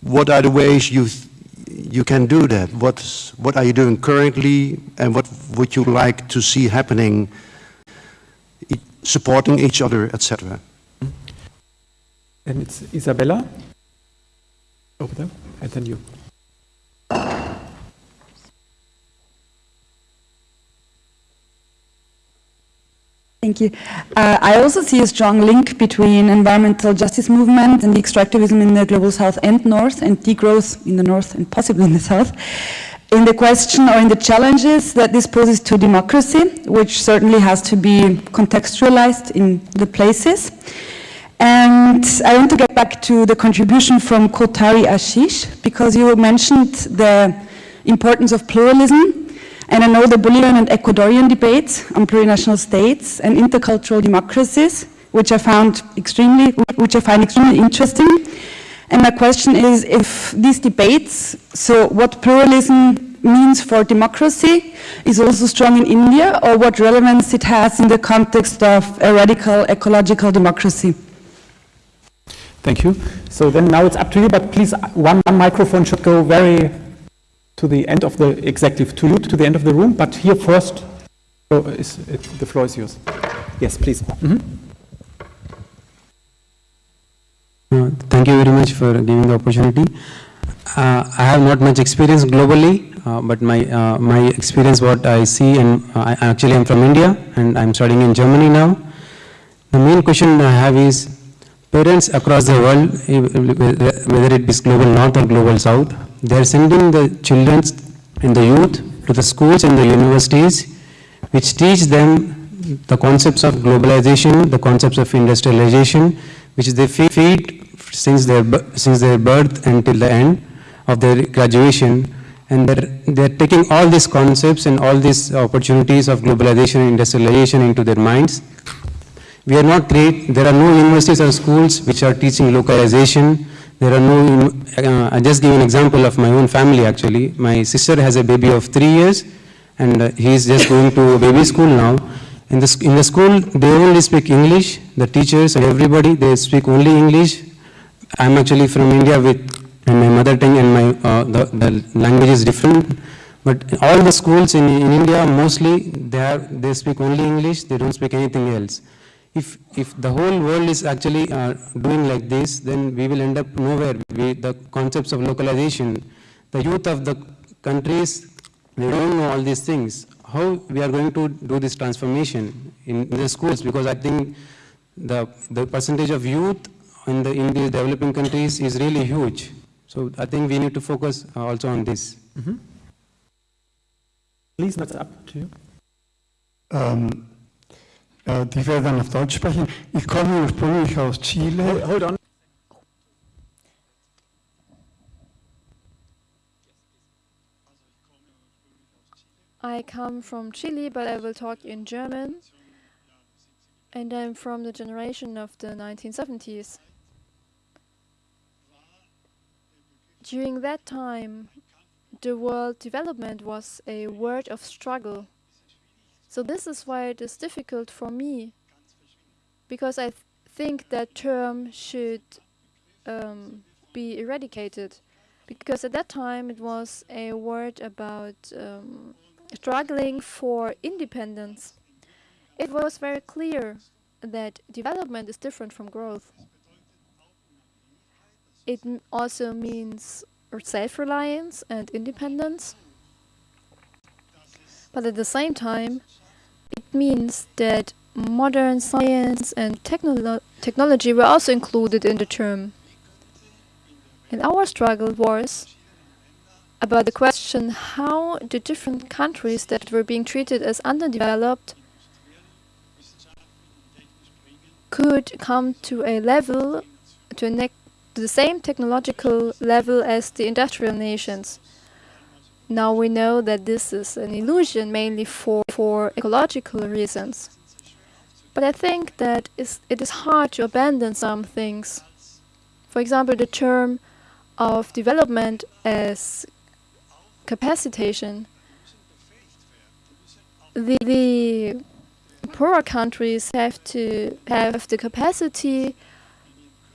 what are the ways you, you can do that? What's, what are you doing currently and what would you like to see happening, supporting each other, etc.? And it's Isabella over there, and then you. Thank you. Uh, I also see a strong link between environmental justice movement and the extractivism in the global south and north and degrowth in the north and possibly in the south in the question or in the challenges that this poses to democracy, which certainly has to be contextualized in the places. And I want to get back to the contribution from Kothari Ashish, because you mentioned the importance of pluralism. And I know the Bolivian and Ecuadorian debates on plurinational states and intercultural democracies, which I found extremely, which I find extremely interesting. And my question is if these debates, so what pluralism means for democracy is also strong in India, or what relevance it has in the context of a radical ecological democracy. Thank you. So then now it's up to you, but please, one, one microphone should go very to the end of the executive, to you, to the end of the room, but here first, oh, is, the floor is yours. Yes, please. Mm -hmm. uh, thank you very much for giving the opportunity. Uh, I have not much experience globally, uh, but my uh, my experience, what I see, and uh, I actually am from India, and I'm studying in Germany now. The main question I have is, Parents across the world, whether it is global north or global south, they are sending the children and the youth to the schools and the universities which teach them the concepts of globalization, the concepts of industrialization, which they feed since their, since their birth until the end of their graduation. And they're, they're taking all these concepts and all these opportunities of globalization and industrialization into their minds we are not great. There are no universities or schools which are teaching localization. There are no, uh, I just give an example of my own family actually. My sister has a baby of three years and uh, he is just going to baby school now. In the, in the school, they only speak English. The teachers and everybody, they speak only English. I'm actually from India with my mother tongue and my, uh, the, the language is different. But all the schools in, in India, mostly, they, they speak only English. They don't speak anything else if, if the whole world is actually uh, doing like this, then we will end up nowhere. We, the concepts of localization, the youth of the countries, they don't know all these things. How we are going to do this transformation in, in the schools? Because I think the, the percentage of youth in the, in the developing countries is really huge. So I think we need to focus uh, also on this. Mhm. Please, that's up to you. Ähm, äh, ich werde dann auf Deutsch sprechen. Ich komme ursprünglich aus Chile. Hold, hold on. I come from Chile, but I will talk in German. And I'm from the generation of the 1970s. During that time, the world development was a word of struggle. So this is why it is difficult for me, because I th think that term should um, be eradicated, because at that time it was a word about um, struggling for independence. It was very clear that development is different from growth. It also means self-reliance and independence. But at the same time, it means that modern science and technolo technology were also included in the term. And our struggle was about the question how the different countries that were being treated as underdeveloped could come to a level, to, to the same technological level as the industrial nations. Now we know that this is an illusion mainly for, for ecological reasons. But I think that it is hard to abandon some things. For example, the term of development as capacitation. The, the poorer countries have to have the capacity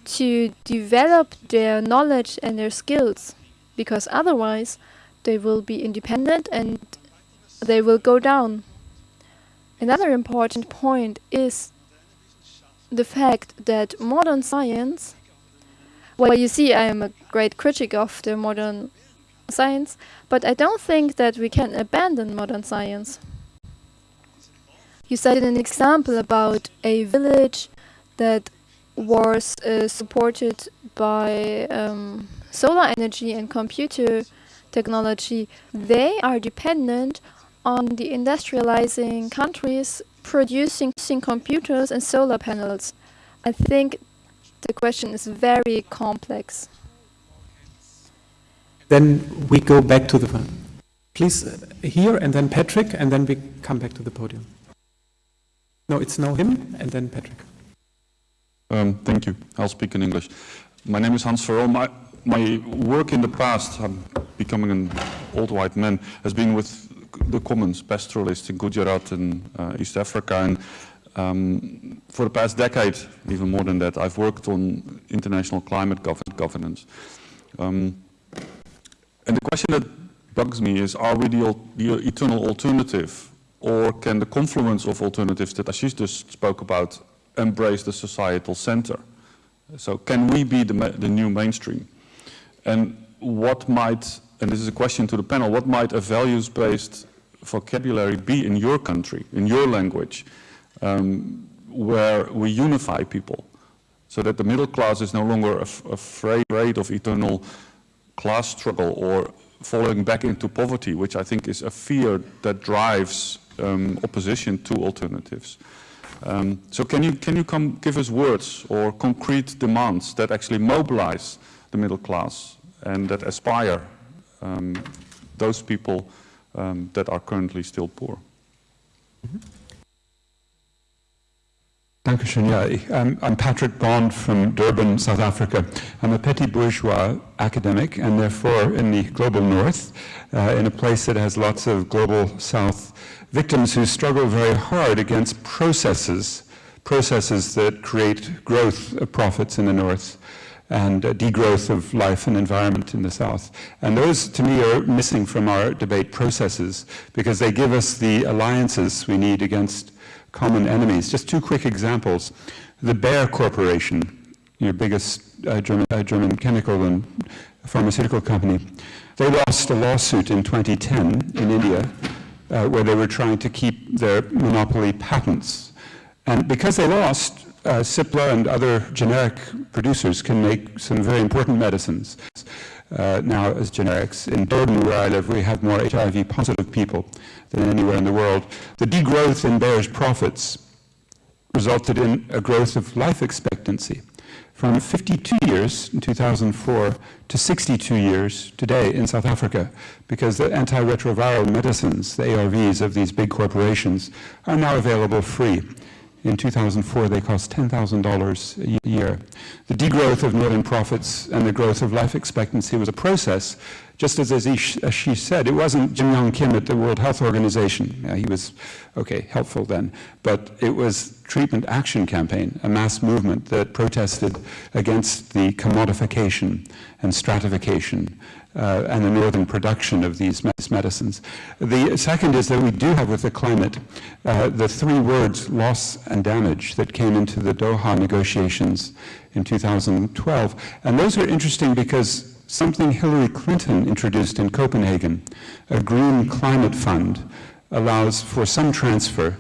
to develop their knowledge and their skills because otherwise they will be independent and they will go down. Another important point is the fact that modern science well you see I am a great critic of the modern science but I don't think that we can abandon modern science. You cited an example about a village that was uh, supported by um, solar energy and computer technology. They are dependent on the industrializing countries producing computers and solar panels. I think the question is very complex. Then we go back to the front. Please, uh, here and then Patrick, and then we come back to the podium. No, it's now him and then Patrick. Um, thank you. I'll speak in English. My name is Hans Verolme. My, work in the past, I'm becoming an old white man, has been with the commons, pastoralists in Gujarat and uh, East Africa. And um, for the past decade, even more than that, I've worked on international climate gov governance. Um, and the question that bugs me is, are we the, the eternal alternative or can the confluence of alternatives that Ashish just spoke about embrace the societal center? So can we be the, the new mainstream? And what might, and this is a question to the panel, what might a values-based vocabulary be in your country, in your language, um, where we unify people so that the middle class is no longer af afraid of eternal class struggle or falling back into poverty, which I think is a fear that drives um, opposition to alternatives. Um, so can you, can you come give us words or concrete demands that actually mobilize the middle class and that aspire um, those people um, that are currently still poor? -hmm. Dankeschön. Yeah, I'm, I'm Patrick Bond from Durban, South Africa. I'm a petit bourgeois academic and therefore in the global north, uh, in a place that has lots of global south victims who struggle very hard against processes, processes that create growth of profits in the north and uh, degrowth of life and environment in the south. And those, to me, are missing from our debate processes because they give us the alliances we need against common enemies. Just two quick examples. The Bayer Corporation, your biggest uh, German, uh, German chemical and pharmaceutical company, they lost a lawsuit in 2010 in India uh, where they were trying to keep their monopoly patents. And because they lost, uh, Cipla and other generic producers can make some very important medicines. uh, now as generics. In Durban, where I live, we have more HIV positive people than anywhere in the world. The degrowth in Bayer's profits resulted in a growth of life expectancy from 52 years in 2004 to 62 years today in South Africa because the antiretroviral medicines, the ARVs of these big corporations, are now available free. In 2004, they cost $10,000 a year. The degrowth of northern profits and the growth of life expectancy was a process, just as Ashish said, it wasn't Jim Yong Kim at the World Health Organization. he was, okay, helpful then. But it was Treatment Action Campaign, a mass movement that protested against the commodification and stratification uh, and the northern production of these medicines. The second is that we do have with the climate uh, the three words loss and damage that came into the Doha negotiations in 2012. And those are interesting because something Hillary Clinton introduced in Copenhagen, a green climate fund, allows for some transfer,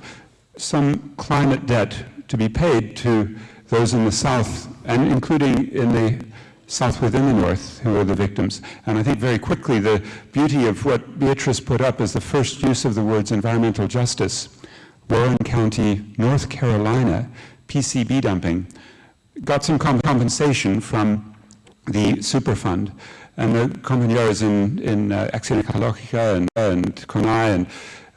some climate debt to be paid to those in the South, and including in the South within the North who are the victims. And I think very quickly the beauty of what Beatrice put up is the first use of the words environmental justice, Warren County, North Carolina, PCB dumping, got some compensation from the Superfund. And the compañeros in, in uh, Acción Ecológica and, and CONAIE and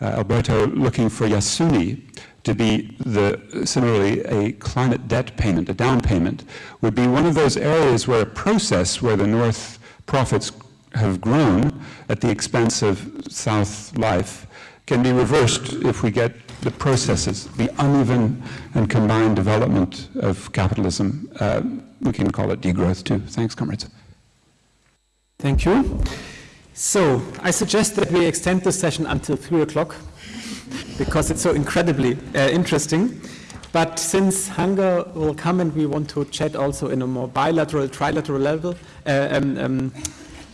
uh, Alberto looking for Yasuni to be the, similarly a climate debt payment, a down payment, would be one of those areas where a process where the North profits have grown at the expense of South life can be reversed if we get the processes, the uneven and combined development of capitalism. Uh, we can call it degrowth too. Thanks, comrades. Thank you. So I suggest that we extend the session until 3 o'clock because it's so incredibly uh, interesting. But since hunger will come and we want to chat also in a more bilateral, trilateral level uh, um, um,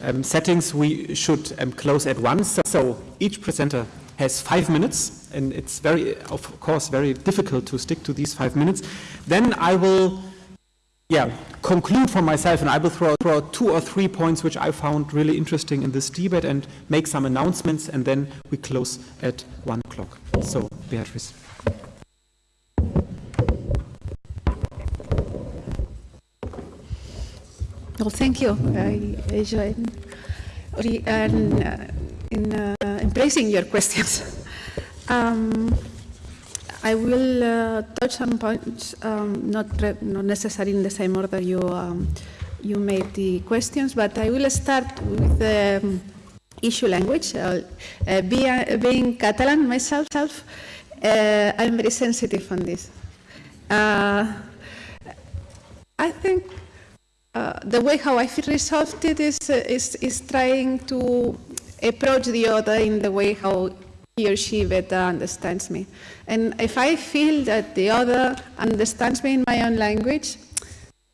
um, settings, we should um, close at once. So each presenter has five minutes, and it's very, of course, very difficult to stick to these five minutes. Then I will yeah, conclude for myself, and I will throw, throw out two or three points which I found really interesting in this debate and make some announcements, and then we close at one o'clock. So, Beatrice. Well, thank you. I enjoyed and, uh, in uh, embracing your questions. Um, I will uh, touch some points, um, not, not necessarily in the same order you, um, you made the questions, but I will start with the um, issue language. Uh, uh, being Catalan myself, uh, I'm very sensitive on this. Uh, I think uh, the way how I feel resolved it is, is, is trying to approach the other in the way how he or she better understands me. And if I feel that the other understands me in my own language,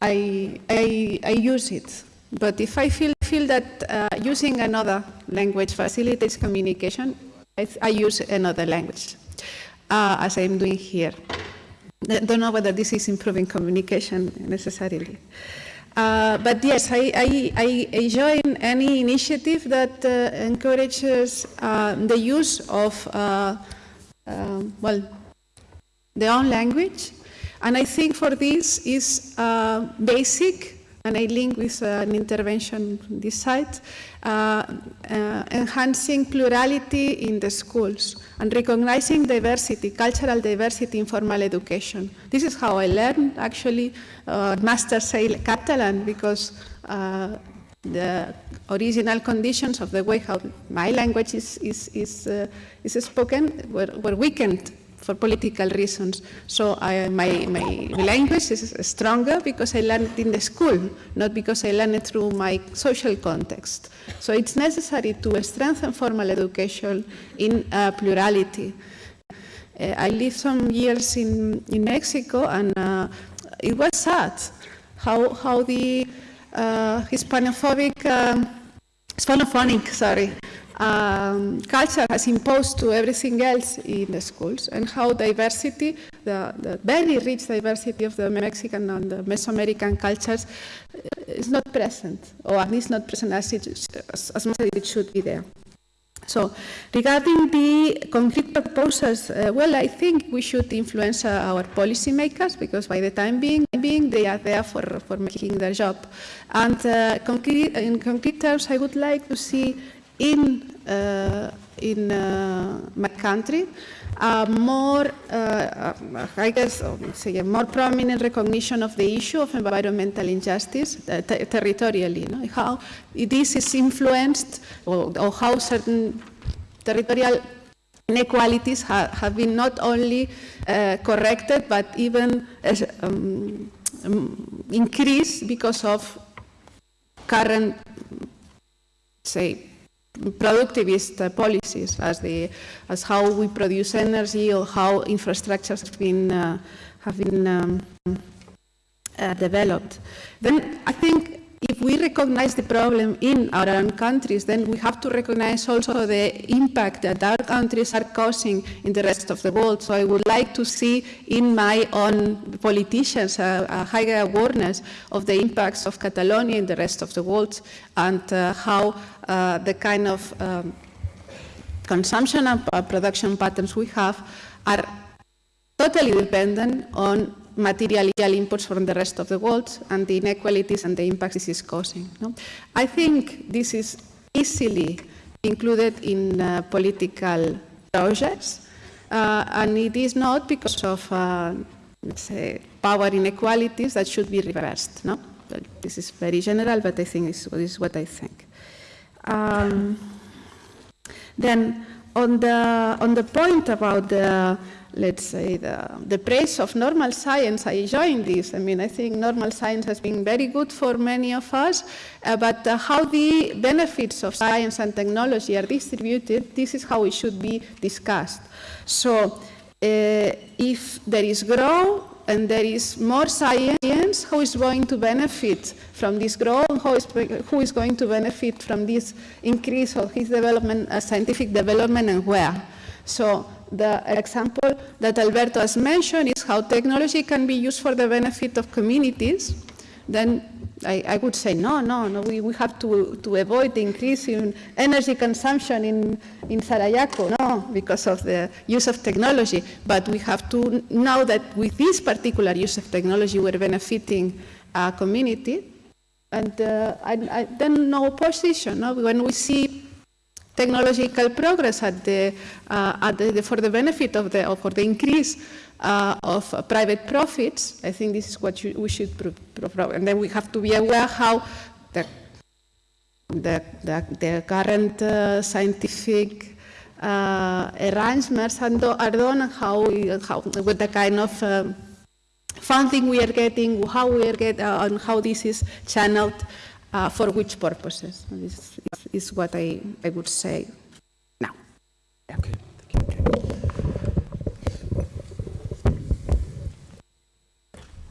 I, I, I use it. But if I feel, feel that uh, using another language facilitates communication, I, I use another language, uh, as I'm doing here. I don't know whether this is improving communication necessarily. Uh, but yes, I, I, I, join any initiative that uh, encourages uh, the use of, uh, uh, well, their own language. And I think for this is uh, basic and I link with an intervention on this side, enhancing plurality in the schools and recognizing diversity, cultural diversity in formal education. This is how I learned actually uh, master say Catalan because uh, the original conditions of the way how my language is, is, is, uh, is spoken were, were weakened for political reasons. So I, my, my language is stronger because I learned it in the school, not because I learned it through my social context. So it's necessary to strengthen formal education in uh, plurality. Uh, I lived some years in, in Mexico and uh, it was sad how, how the uh, Hispanophobic, um, Hispanophonic, sorry, um, culture has imposed to everything else in the schools and how diversity, the, the very rich diversity of the Mexican and the Mesoamerican cultures uh, is not present, or at least not present as, it, as, as much as it should be there. So regarding the concrete proposals, uh, well, I think we should influence uh, our policymakers because by the time being, being they are there for, for making their job. And uh, concrete, in concrete terms, I would like to see in, uh, in uh, my country a more, uh, I guess, say a more prominent recognition of the issue of environmental injustice uh, territorially. Know, how this is influenced, or, or how certain territorial inequalities ha have been not only uh, corrected, but even um, um, increased because of current, say, productivist policies as, the, as how we produce energy or how infrastructures have been, uh, have been um, uh, developed. Then I think if we recognize the problem in our own countries, then we have to recognize also the impact that our countries are causing in the rest of the world. So I would like to see in my own politicians a, higher awareness of the impacts of Catalonia in the rest of the world and uh, how uh, the kind of um, consumption and production patterns we have are totally dependent on material inputs from the rest of the world and the inequalities and the impacts this is causing. No? I think this is easily included in uh, political projects, uh, and it is not because of uh, say, power inequalities that should be reversed. No? But this is very general, but I think this is what I think. Um, then on the, on the point about the let's say, the, the praise of normal science, I join this. I mean, I think normal science has been very good for many of us, uh, but uh, how the benefits of science and technology are distributed, this is how it should be discussed. So uh, if there is growth and there is more science, who is going to benefit from this growth? Who is, who is going to benefit from this increase of his development, uh, scientific development, and where? So the example that Alberto has mentioned is how technology can be used for the benefit of communities, then I, I would say no, no, no, we, we have to, to avoid the increase in energy consumption in, in Sarayaku, no, because of the use of technology. But we have to know that with this particular use of technology, we're benefiting a community. And uh, I, I, then no opposition. No? When we see technological progress at the, uh, at the, for the benefit of the, or for the increase uh, of private profits. I think this is what you, we should prove. And then we have to be aware how the, the, the, the current uh, scientific uh, arrangements are done and how, how with the kind of um, funding we are getting, how we are getting, uh, and how this is channeled uh, for which purposes. This is, what I, I would say now. Okay.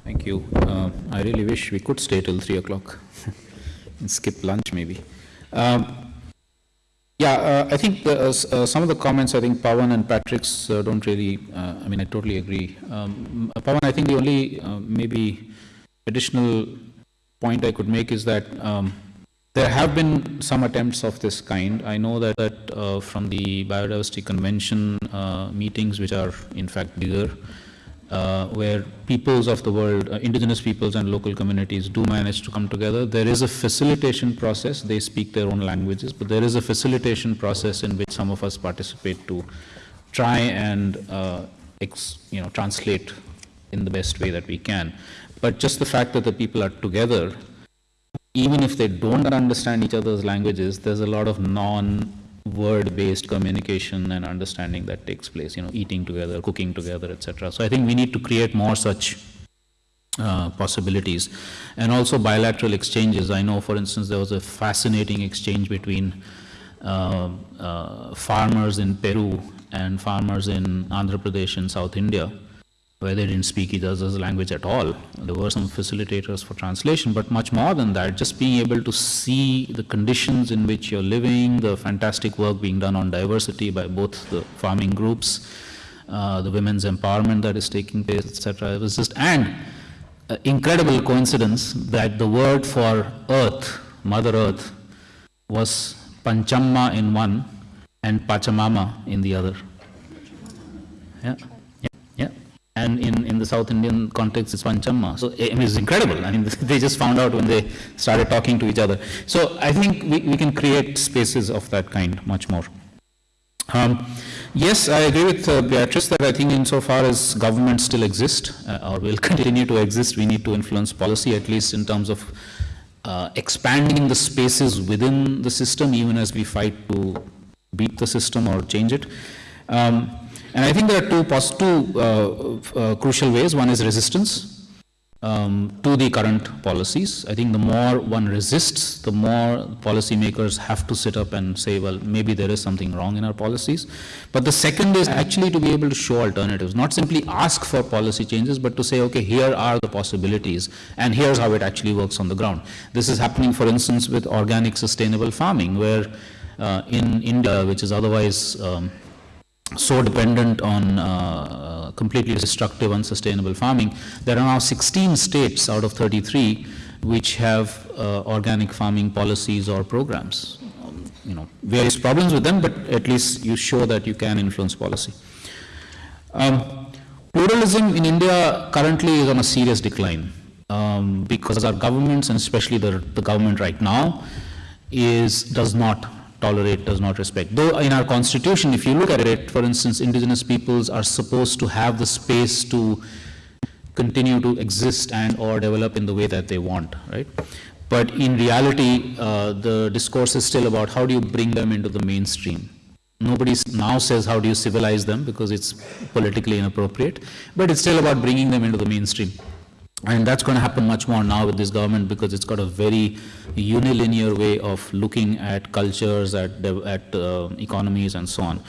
Thank you. Uh, I really wish we could stay till 3 o'clock and skip lunch maybe. Um, yeah, uh, I think the, uh, uh, some of the comments, I think Pawan and Patrick's uh, don't really, uh, I mean, I totally agree. Um, Pawan, I think the only maybe additional point I could make is that um, there have been some attempts of this kind. I know that, that uh, from the Biodiversity Convention uh, meetings, which are in fact bigger, uh, where peoples of the world, uh, indigenous peoples and local communities do manage to come together. There is a facilitation process. They speak their own languages, but there is a facilitation process in which some of us participate to try and uh, you know, translate in the best way that we can. But just the fact that the people are together, even if they don't understand each other's languages, there's a lot of non word based communication and understanding that takes place, you know, eating together, cooking together, etc. So I think we need to create more such uh, possibilities. And also bilateral exchanges. I know, for instance, there was a fascinating exchange between uh, uh, farmers in Peru and farmers in Andhra Pradesh in South India where they didn't speak each other's language at all. There were some facilitators for translation, but much more than that, just being able to see the conditions in which you're living, the fantastic work being done on diversity by both the farming groups, uh, the women's empowerment that is taking place, etc. It was just, and uh, incredible coincidence that the word for earth, Mother Earth, was Panchamma in one and Pachamama in the other. Yeah. And in, in the South Indian context, it's Panchamma. So I mean, it's incredible. I mean, they just found out when they started talking to each other. So I think we, we can create spaces of that kind much more. Um, yes, I agree with uh, Beatrice that I think insofar as governments still exist uh, or will continue to exist, we need to influence policy, at least in terms of uh, expanding the spaces within the system, even as we fight to beat the system or change it. Um, and I think there are two, two uh, uh, crucial ways. One is resistance um, to the current policies. I think the more one resists, the more policymakers have to sit up and say, well, maybe there is something wrong in our policies. But the second is actually to be able to show alternatives, not simply ask for policy changes, but to say, okay, here are the possibilities, and here's how it actually works on the ground. This is happening, for instance, with organic sustainable farming, where uh, in India, which is otherwise um, so dependent on uh, completely destructive, unsustainable farming, there are now 16 states out of 33 which have uh, organic farming policies or programs. Um, you know, various problems with them, but at least you show that you can influence policy. Um, pluralism in India currently is on a serious decline um, because our governments, and especially the, the government right now, is does not tolerate, does not respect. Though in our constitution, if you look at it, for instance, indigenous peoples are supposed to have the space to continue to exist and or develop in the way that they want, right? But in reality, uh, the discourse is still about how do you bring them into the mainstream. Nobody now says how do you civilize them because it's politically inappropriate, but it's still about bringing them into the mainstream. And that's going to happen much more now with this government because it's got a very unilinear way of looking at cultures, at, at uh, economies, and so on.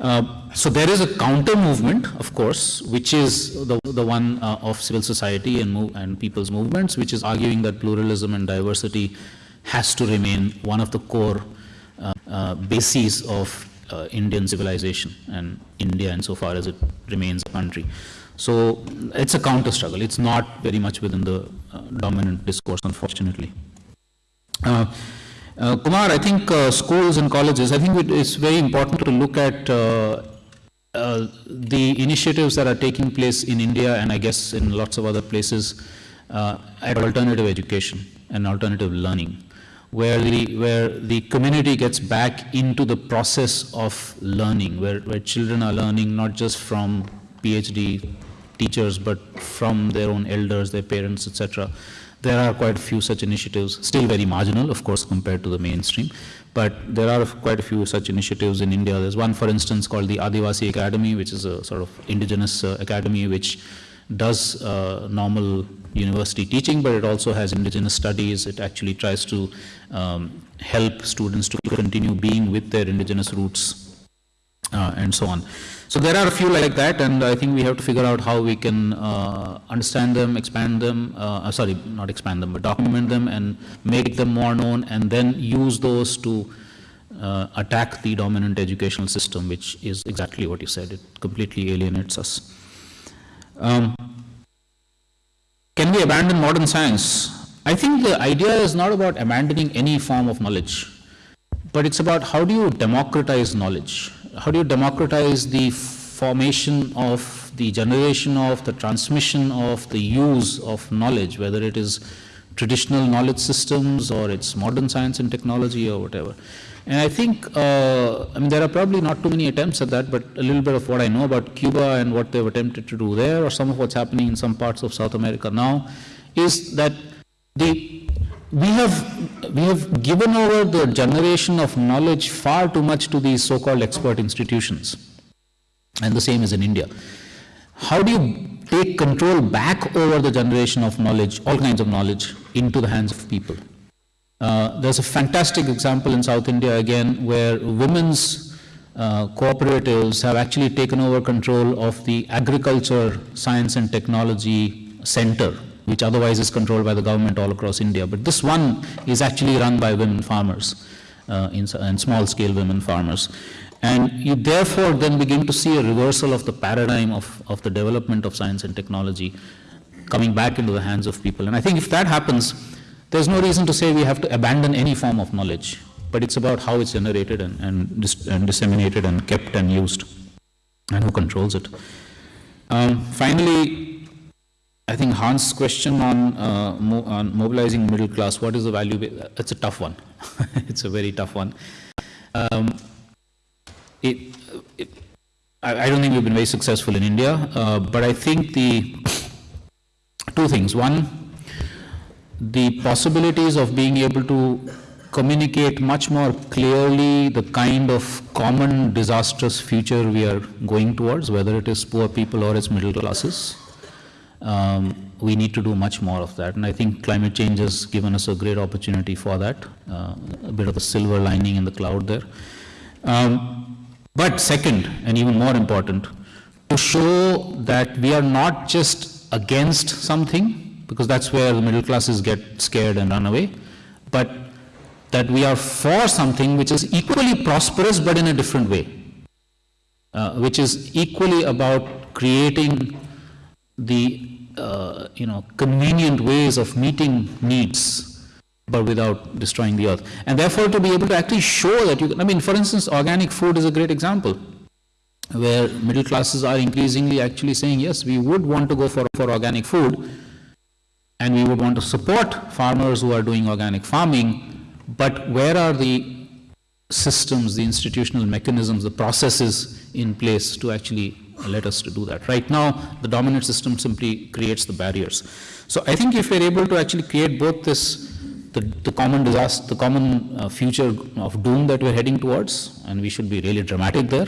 Uh, so there is a counter movement, of course, which is the, the one uh, of civil society and, move, and people's movements, which is arguing that pluralism and diversity has to remain one of the core uh, uh, bases of uh, Indian civilization and India insofar as it remains a country. So it's a counter struggle. It's not very much within the uh, dominant discourse, unfortunately. Uh, uh, Kumar, I think uh, schools and colleges, I think it is very important to look at uh, uh, the initiatives that are taking place in India and I guess in lots of other places at alternative education and alternative learning, where the, where the community gets back into the process of learning, where, where children are learning not just from PhD teachers, but from their own elders, their parents, etc. There are quite a few such initiatives, still very marginal, of course, compared to the mainstream, but there are quite a few such initiatives in India. There's one, for instance, called the Adivasi Academy, which is a sort of indigenous uh, academy which does uh, normal university teaching, but it also has indigenous studies. It actually tries to um, help students to continue being with their indigenous roots uh, and so on. So there are a few like that, and I think we have to figure out how we can uh, understand them, expand them, uh, sorry, not expand them, but document them and make them more known, and then use those to uh, attack the dominant educational system, which is exactly what you said. It completely alienates us. Um, can we abandon modern science? I think the idea is not about abandoning any form of knowledge, but it's about how do you democratize knowledge how do you democratize the formation of the generation of the transmission of the use of knowledge, whether it is traditional knowledge systems or it's modern science and technology or whatever. And I think, uh, I mean, there are probably not too many attempts at that, but a little bit of what I know about Cuba and what they've attempted to do there, or some of what's happening in some parts of South America now, is that the we have, we have given over the generation of knowledge far too much to these so-called expert institutions. And the same is in India. How do you take control back over the generation of knowledge, all kinds of knowledge, into the hands of people? Uh, there's a fantastic example in South India again where women's uh, cooperatives have actually taken over control of the agriculture, science and technology center, which otherwise is controlled by the government all across India. But this one is actually run by women farmers, uh, in, in small scale women farmers. And you therefore then begin to see a reversal of the paradigm of, of the development of science and technology coming back into the hands of people. And I think if that happens, there's no reason to say we have to abandon any form of knowledge, but it's about how it's generated and, and, dis and disseminated and kept and used, and who controls it. Um, finally, I think Hans' question on, uh, mo on mobilizing middle class, what is the value? It's a tough one. it's a very tough one. Um, it, it, I, I, don't think we've been very successful in India, uh, but I think the two things. One, the possibilities of being able to communicate much more clearly the kind of common disastrous future we are going towards, whether it is poor people or it's middle classes. Um, we need to do much more of that. And I think climate change has given us a great opportunity for that, uh, a bit of a silver lining in the cloud there. Um, but second, and even more important, to show that we are not just against something, because that's where the middle classes get scared and run away, but that we are for something which is equally prosperous but in a different way, uh, which is equally about creating the uh, you know convenient ways of meeting needs but without destroying the earth. And therefore, to be able to actually show that you can, I mean, for instance, organic food is a great example where middle classes are increasingly actually saying, yes, we would want to go for, for organic food and we would want to support farmers who are doing organic farming, but where are the systems, the institutional mechanisms, the processes in place to actually let us to do that. Right now, the dominant system simply creates the barriers. So I think if we're able to actually create both this the, the common disaster, the common uh, future of doom that we're heading towards, and we should be really dramatic there,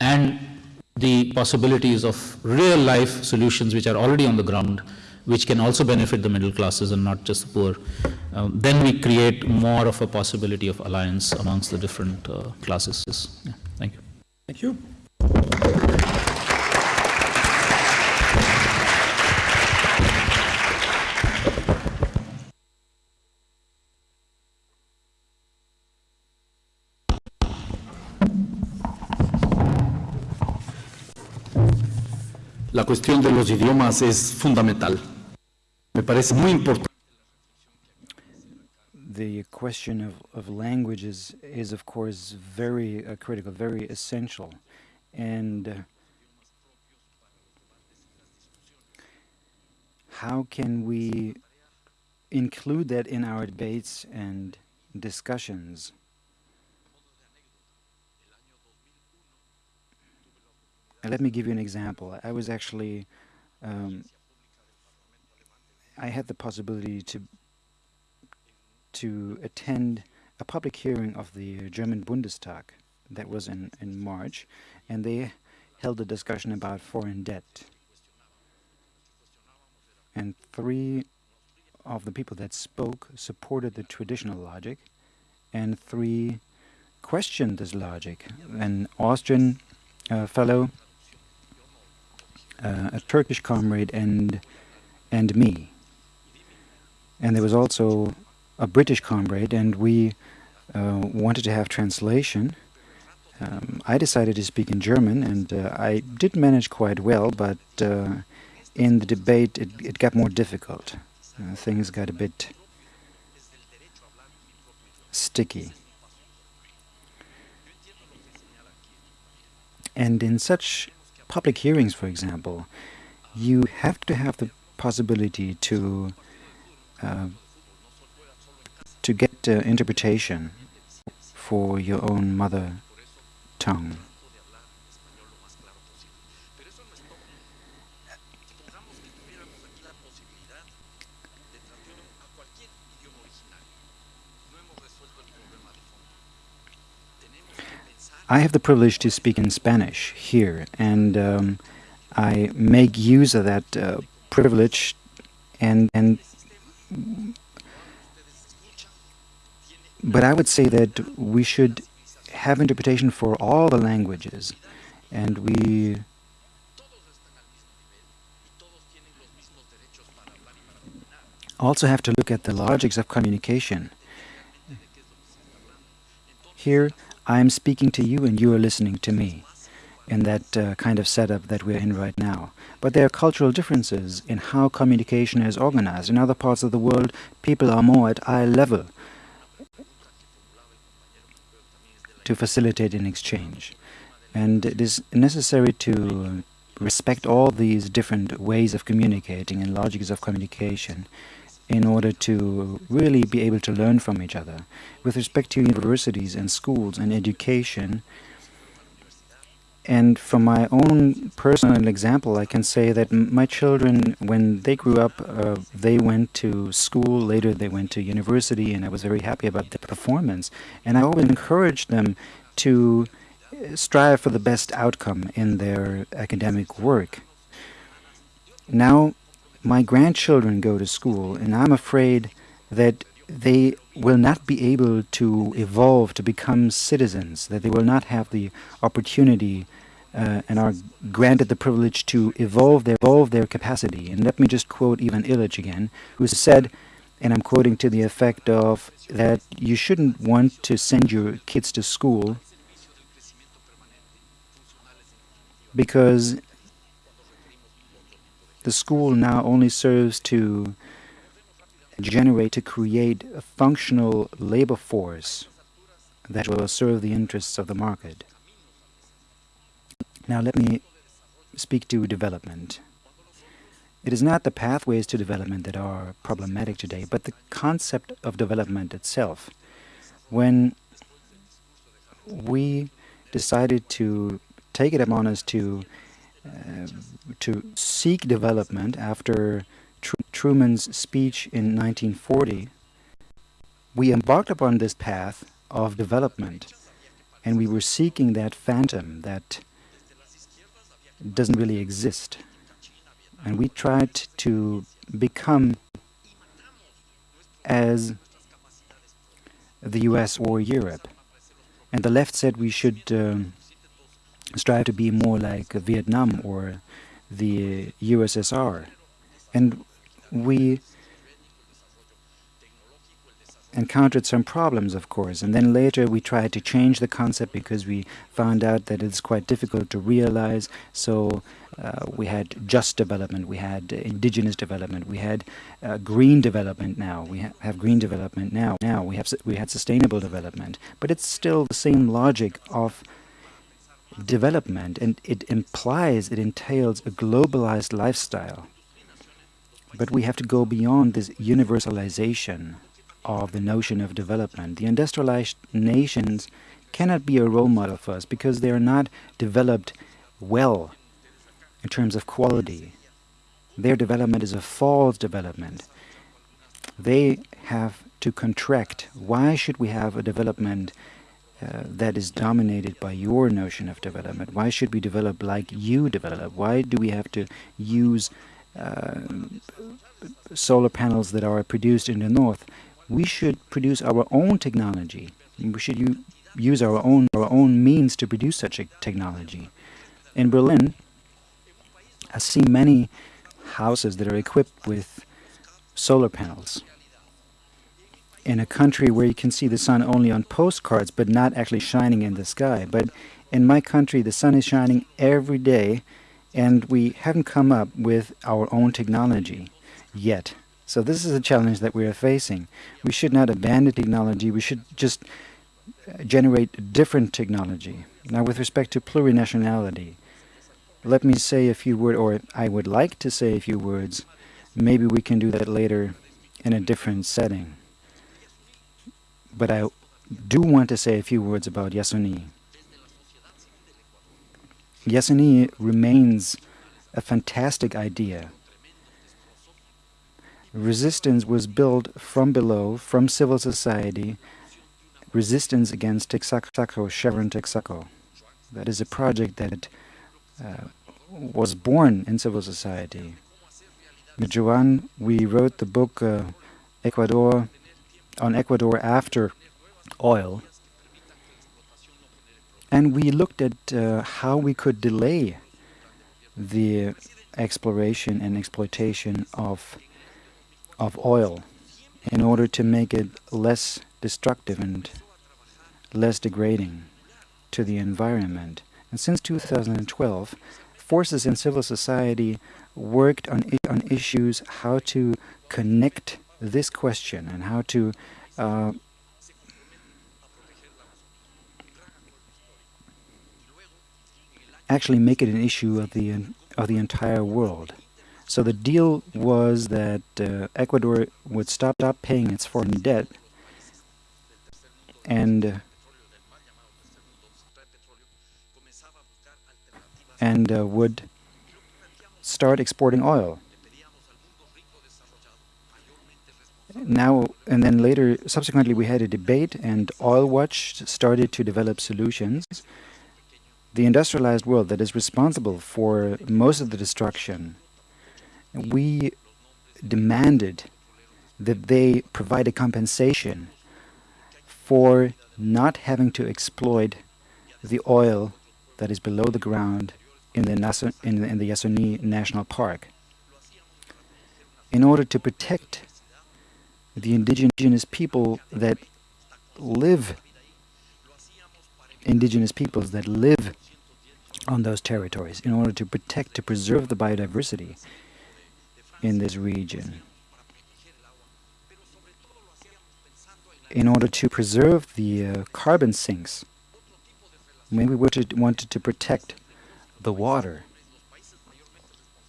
and the possibilities of real life solutions which are already on the ground, which can also benefit the middle classes and not just the poor, um, then we create more of a possibility of alliance amongst the different uh, classes. Yeah, thank you. Thank you. La cuestión de los idiomas es fundamental. Me parece muy importante. The question of, of languages is, of course, very uh, critical, very essential. And uh, how can we include that in our debates and discussions? Let me give you an example. I was actually, um, I had the possibility to to attend a public hearing of the German Bundestag that was in, in March, and they held a discussion about foreign debt. And three of the people that spoke supported the traditional logic, and three questioned this logic. An Austrian uh, fellow uh, a Turkish comrade and and me. And there was also a British comrade, and we uh, wanted to have translation. Um, I decided to speak in German, and uh, I did manage quite well, but uh, in the debate it, it got more difficult. Uh, things got a bit sticky. And in such public hearings, for example, you have to have the possibility to uh, to get uh, interpretation for your own mother tongue. I have the privilege to speak in Spanish here, and um, I make use of that uh, privilege and and but I would say that we should have interpretation for all the languages, and we also have to look at the logics of communication. Here, I am speaking to you and you are listening to me in that uh, kind of setup that we're in right now. But there are cultural differences in how communication is organized. In other parts of the world, people are more at eye level to facilitate an exchange. And it is necessary to respect all these different ways of communicating and logics of communication in order to really be able to learn from each other. With respect to universities and schools and education, and from my own personal example, I can say that my children, when they grew up, uh, they went to school, later they went to university, and I was very happy about their performance. And I always encouraged them to uh, strive for the best outcome in their academic work. Now, my grandchildren go to school, and I'm afraid that they will not be able to evolve to become citizens, that they will not have the opportunity uh, and are granted the privilege to evolve their, evolve their capacity. And let me just quote Ivan Illich again, who said, and I'm quoting to the effect of that you shouldn't want to send your kids to school because the school now only serves to generate, to create a functional labor force that will serve the interests of the market. Now let me speak to development. It is not the pathways to development that are problematic today, but the concept of development itself. When we decided to take it upon us to to seek development after Tr Truman's speech in 1940, we embarked upon this path of development, and we were seeking that phantom that doesn't really exist. And we tried to become as the US or Europe. And the left said we should um, strive to be more like Vietnam or the USSR. And we encountered some problems, of course, and then later we tried to change the concept because we found out that it's quite difficult to realize. So uh, we had just development, we had indigenous development, we had uh, green development now, we ha have green development now, now we have we had sustainable development, but it's still the same logic of development, and it implies, it entails a globalized lifestyle. But we have to go beyond this universalization of the notion of development. The industrialized nations cannot be a role model for us because they are not developed well in terms of quality. Their development is a false development. They have to contract. Why should we have a development uh, that is dominated by your notion of development? Why should we develop like you develop? Why do we have to use uh, solar panels that are produced in the north we should produce our own technology. We should use our own, our own means to produce such a technology. In Berlin, I see many houses that are equipped with solar panels. In a country where you can see the sun only on postcards but not actually shining in the sky. But in my country, the sun is shining every day and we haven't come up with our own technology yet. So this is a challenge that we are facing. We should not abandon technology, we should just uh, generate different technology. Now with respect to plurinationality, let me say a few words, or I would like to say a few words. Maybe we can do that later in a different setting. But I do want to say a few words about Yasuni. Yasuni remains a fantastic idea resistance was built from below, from civil society, resistance against Texaco, Chevron Texaco. That is a project that uh, was born in civil society. With Joan, we wrote the book uh, Ecuador on Ecuador after oil. And we looked at uh, how we could delay the exploration and exploitation of, of oil in order to make it less destructive and less degrading to the environment. And since 2012, forces in civil society worked on, on issues how to connect this question and how to uh, actually make it an issue of the of the entire world. So the deal was that uh, Ecuador would stop, stop paying its foreign debt and uh, and uh, would start exporting oil. Now and then later, subsequently, we had a debate, and Oil Watch started to develop solutions. The industrialized world that is responsible for most of the destruction we demanded that they provide a compensation for not having to exploit the oil that is below the ground in the, in, the, in the Yasuni National Park. In order to protect the indigenous people that live, indigenous peoples that live on those territories, in order to protect, to preserve the biodiversity in this region. In order to preserve the uh, carbon sinks, maybe we wanted to protect the water.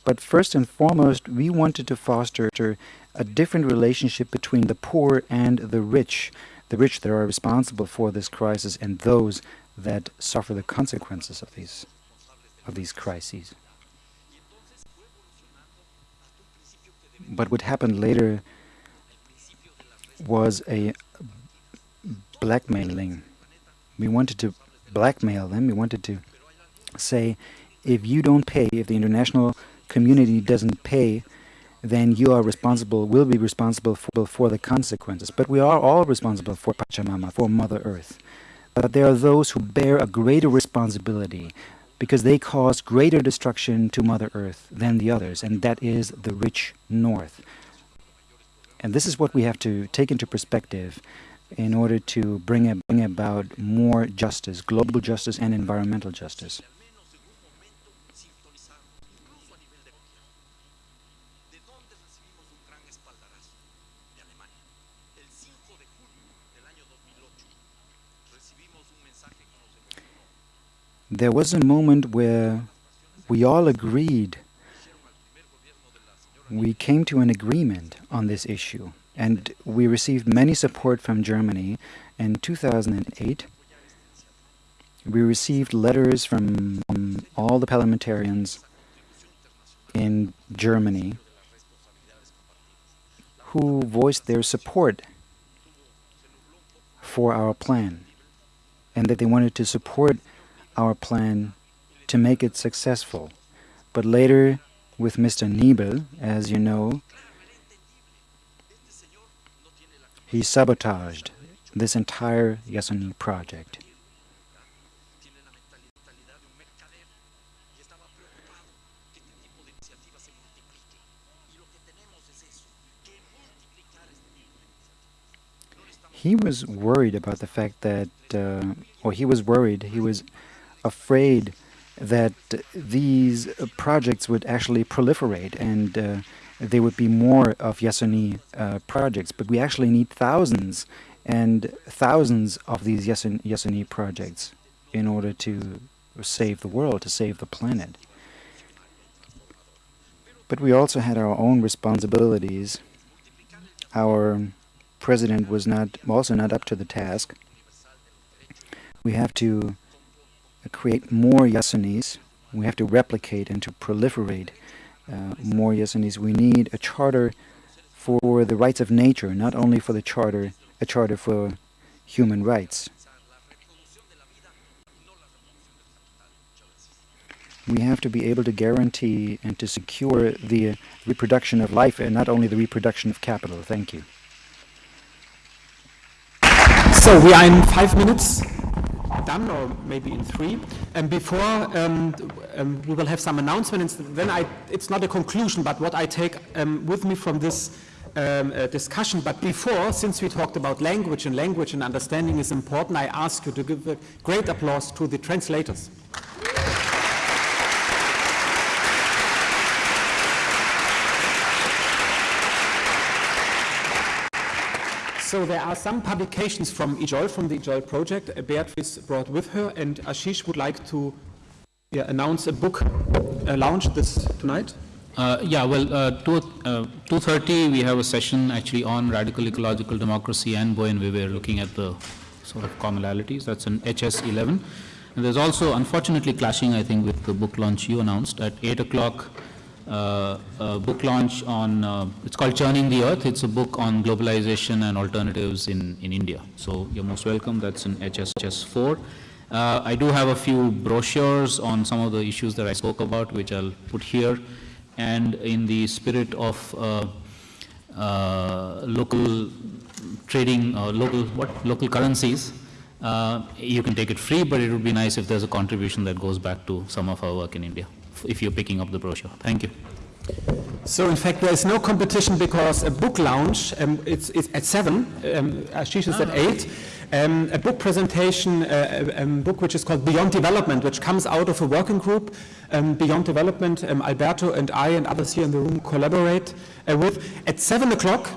But first and foremost, we wanted to foster a different relationship between the poor and the rich, the rich that are responsible for this crisis and those that suffer the consequences of these, of these crises. But what happened later was a blackmailing. We wanted to blackmail them. We wanted to say, if you don't pay, if the international community doesn't pay, then you are responsible, will be responsible for, for the consequences. But we are all responsible for Pachamama, for Mother Earth. But there are those who bear a greater responsibility because they cause greater destruction to Mother Earth than the others, and that is the rich North. And this is what we have to take into perspective in order to bring, a, bring about more justice, global justice and environmental justice. There was a moment where we all agreed, we came to an agreement on this issue, and we received many support from Germany. In 2008, we received letters from all the parliamentarians in Germany who voiced their support for our plan and that they wanted to support our plan to make it successful. But later, with Mr. Niebel, as you know, he sabotaged this entire Yasuni project. He was worried about the fact that, uh, or he was worried, he was afraid that these projects would actually proliferate and uh, there would be more of Yasuni uh, projects. But we actually need thousands and thousands of these Yasun Yasuni projects in order to save the world, to save the planet. But we also had our own responsibilities. Our president was not also not up to the task. We have to create more Yasunis. We have to replicate and to proliferate uh, more Yasunis. We need a charter for the rights of nature, not only for the charter, a charter for human rights. We have to be able to guarantee and to secure the reproduction of life and not only the reproduction of capital. Thank you. So we are in five minutes done, or maybe in three. And before um, um, we will have some announcements, then I, it's not a conclusion, but what I take um, with me from this um, uh, discussion. But before, since we talked about language and language and understanding is important, I ask you to give a great applause to the translators. So there are some publications from EJOLT, from the EJOLT project, Beatrice brought with her, and Ashish would like to yeah, announce a book uh, launch this tonight. Uh, yeah, well, uh, two, uh, 2.30 we have a session actually on radical ecological democracy and Buen Vivir looking at the sort of commonalities. That's in HS11. And there's also, unfortunately, clashing, I think, with the book launch you announced at 8 o'clock uh, a book launch on, uh, it's called Churning the Earth. It's a book on globalization and alternatives in, in India. So you're most welcome. That's in HSS4. Uh, I do have a few brochures on some of the issues that I spoke about, which I'll put here. And in the spirit of uh, uh, local trading, local what local currencies, you can take it free, but it would be nice if there's a contribution that goes back to some of our work in India if you're picking up the brochure. Thank you. So in fact, there is no competition because a book launch, um, it's, it's, at 7, um, Ashish is at ah. 8, um, a book presentation, uh, a, a, book which is called Beyond Development, which comes out of a working group, um, Beyond Development, um, Alberto and I and others here in the room collaborate uh, with. At 7 o'clock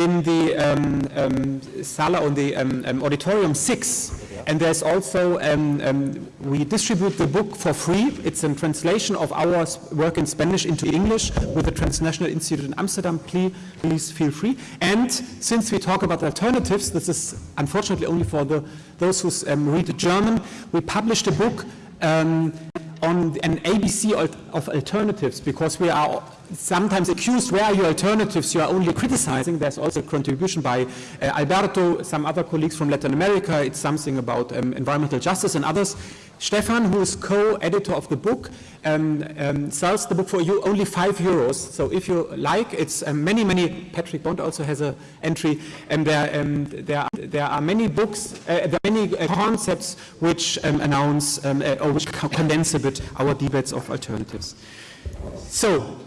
in the um, sala, on the auditorium 6, and there's also, um, um, we distribute the book for free. It's a translation of our work in Spanish into English with the Transnational Institute in Amsterdam. Please, please feel free. And since we talk about alternatives, this is unfortunately only for the, those who um, read German, we published a book um, on an ABC of alternatives because we are sometimes accused, where are your alternatives? You are only criticizing. There's also a contribution by uh, Alberto, some other colleagues from Latin America. It's something about um, environmental justice and others. Stefan, who is co-editor of the book, um, um, sells the book for you only five euros. So if you like, it's um, many, many, Patrick Bond also has an entry, and there, um, there, there are many books, uh, there are many uh, concepts which um, announce uh, or which condense a bit our debates of alternatives. So,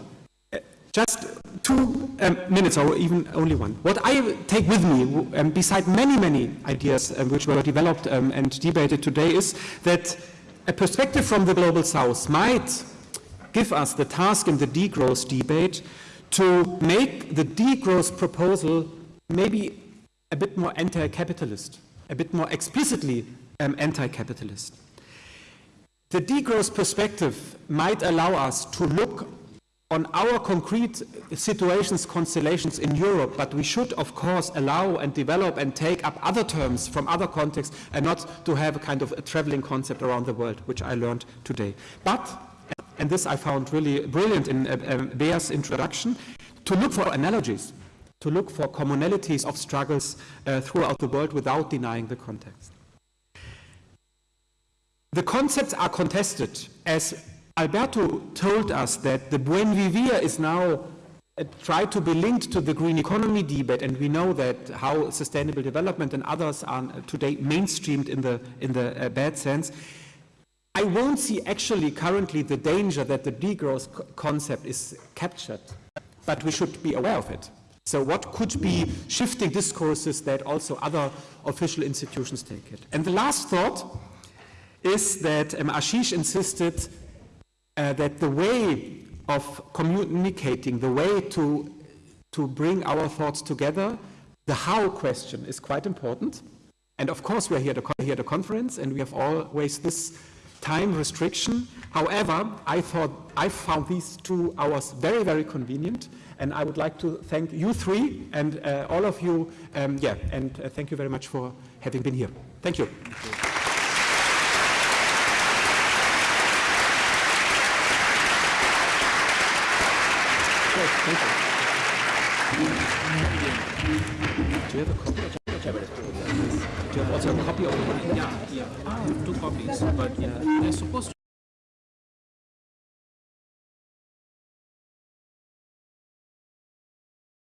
just two um, minutes or even only one. What I take with me, um, beside many, many ideas um, which were developed um, and debated today is that a perspective from the Global South might give us the task in the degrowth debate to make the degrowth proposal maybe a bit more anti-capitalist, a bit more explicitly um, anti-capitalist. The degrowth perspective might allow us to look on our concrete situations, constellations in Europe, but we should, of course, allow and develop and take up other terms from other contexts and not to have a kind of a traveling concept around the world, which I learned today. But, and this I found really brilliant in uh, uh, Bea's introduction, to look for analogies, to look for commonalities of struggles uh, throughout the world without denying the context. The concepts are contested as Alberto told us that the Buen Vivir is now uh, tried to be linked to the green economy debate, and we know that how sustainable development and others are today mainstreamed in the, in the uh, bad sense. I won't see actually currently the danger that the degrowth co concept is captured, but we should be aware of it. So what could be shifting discourses that also other official institutions take it? And the last thought is that um, Ashish insisted uh, that the way of communicating, the way to, to bring our thoughts together, the how question is quite important. And of course, we're here, at a conference, and we have always this time restriction. However, I thought I found these two hours very, very convenient, and I would like to thank you three and uh, all of you. Um, yeah, and uh, thank you very much for having been here. Thank you. Thank you. Do you have a copy? Do you have also a copy of the Yeah, yeah. Ah, two copies, but yeah, they're supposed to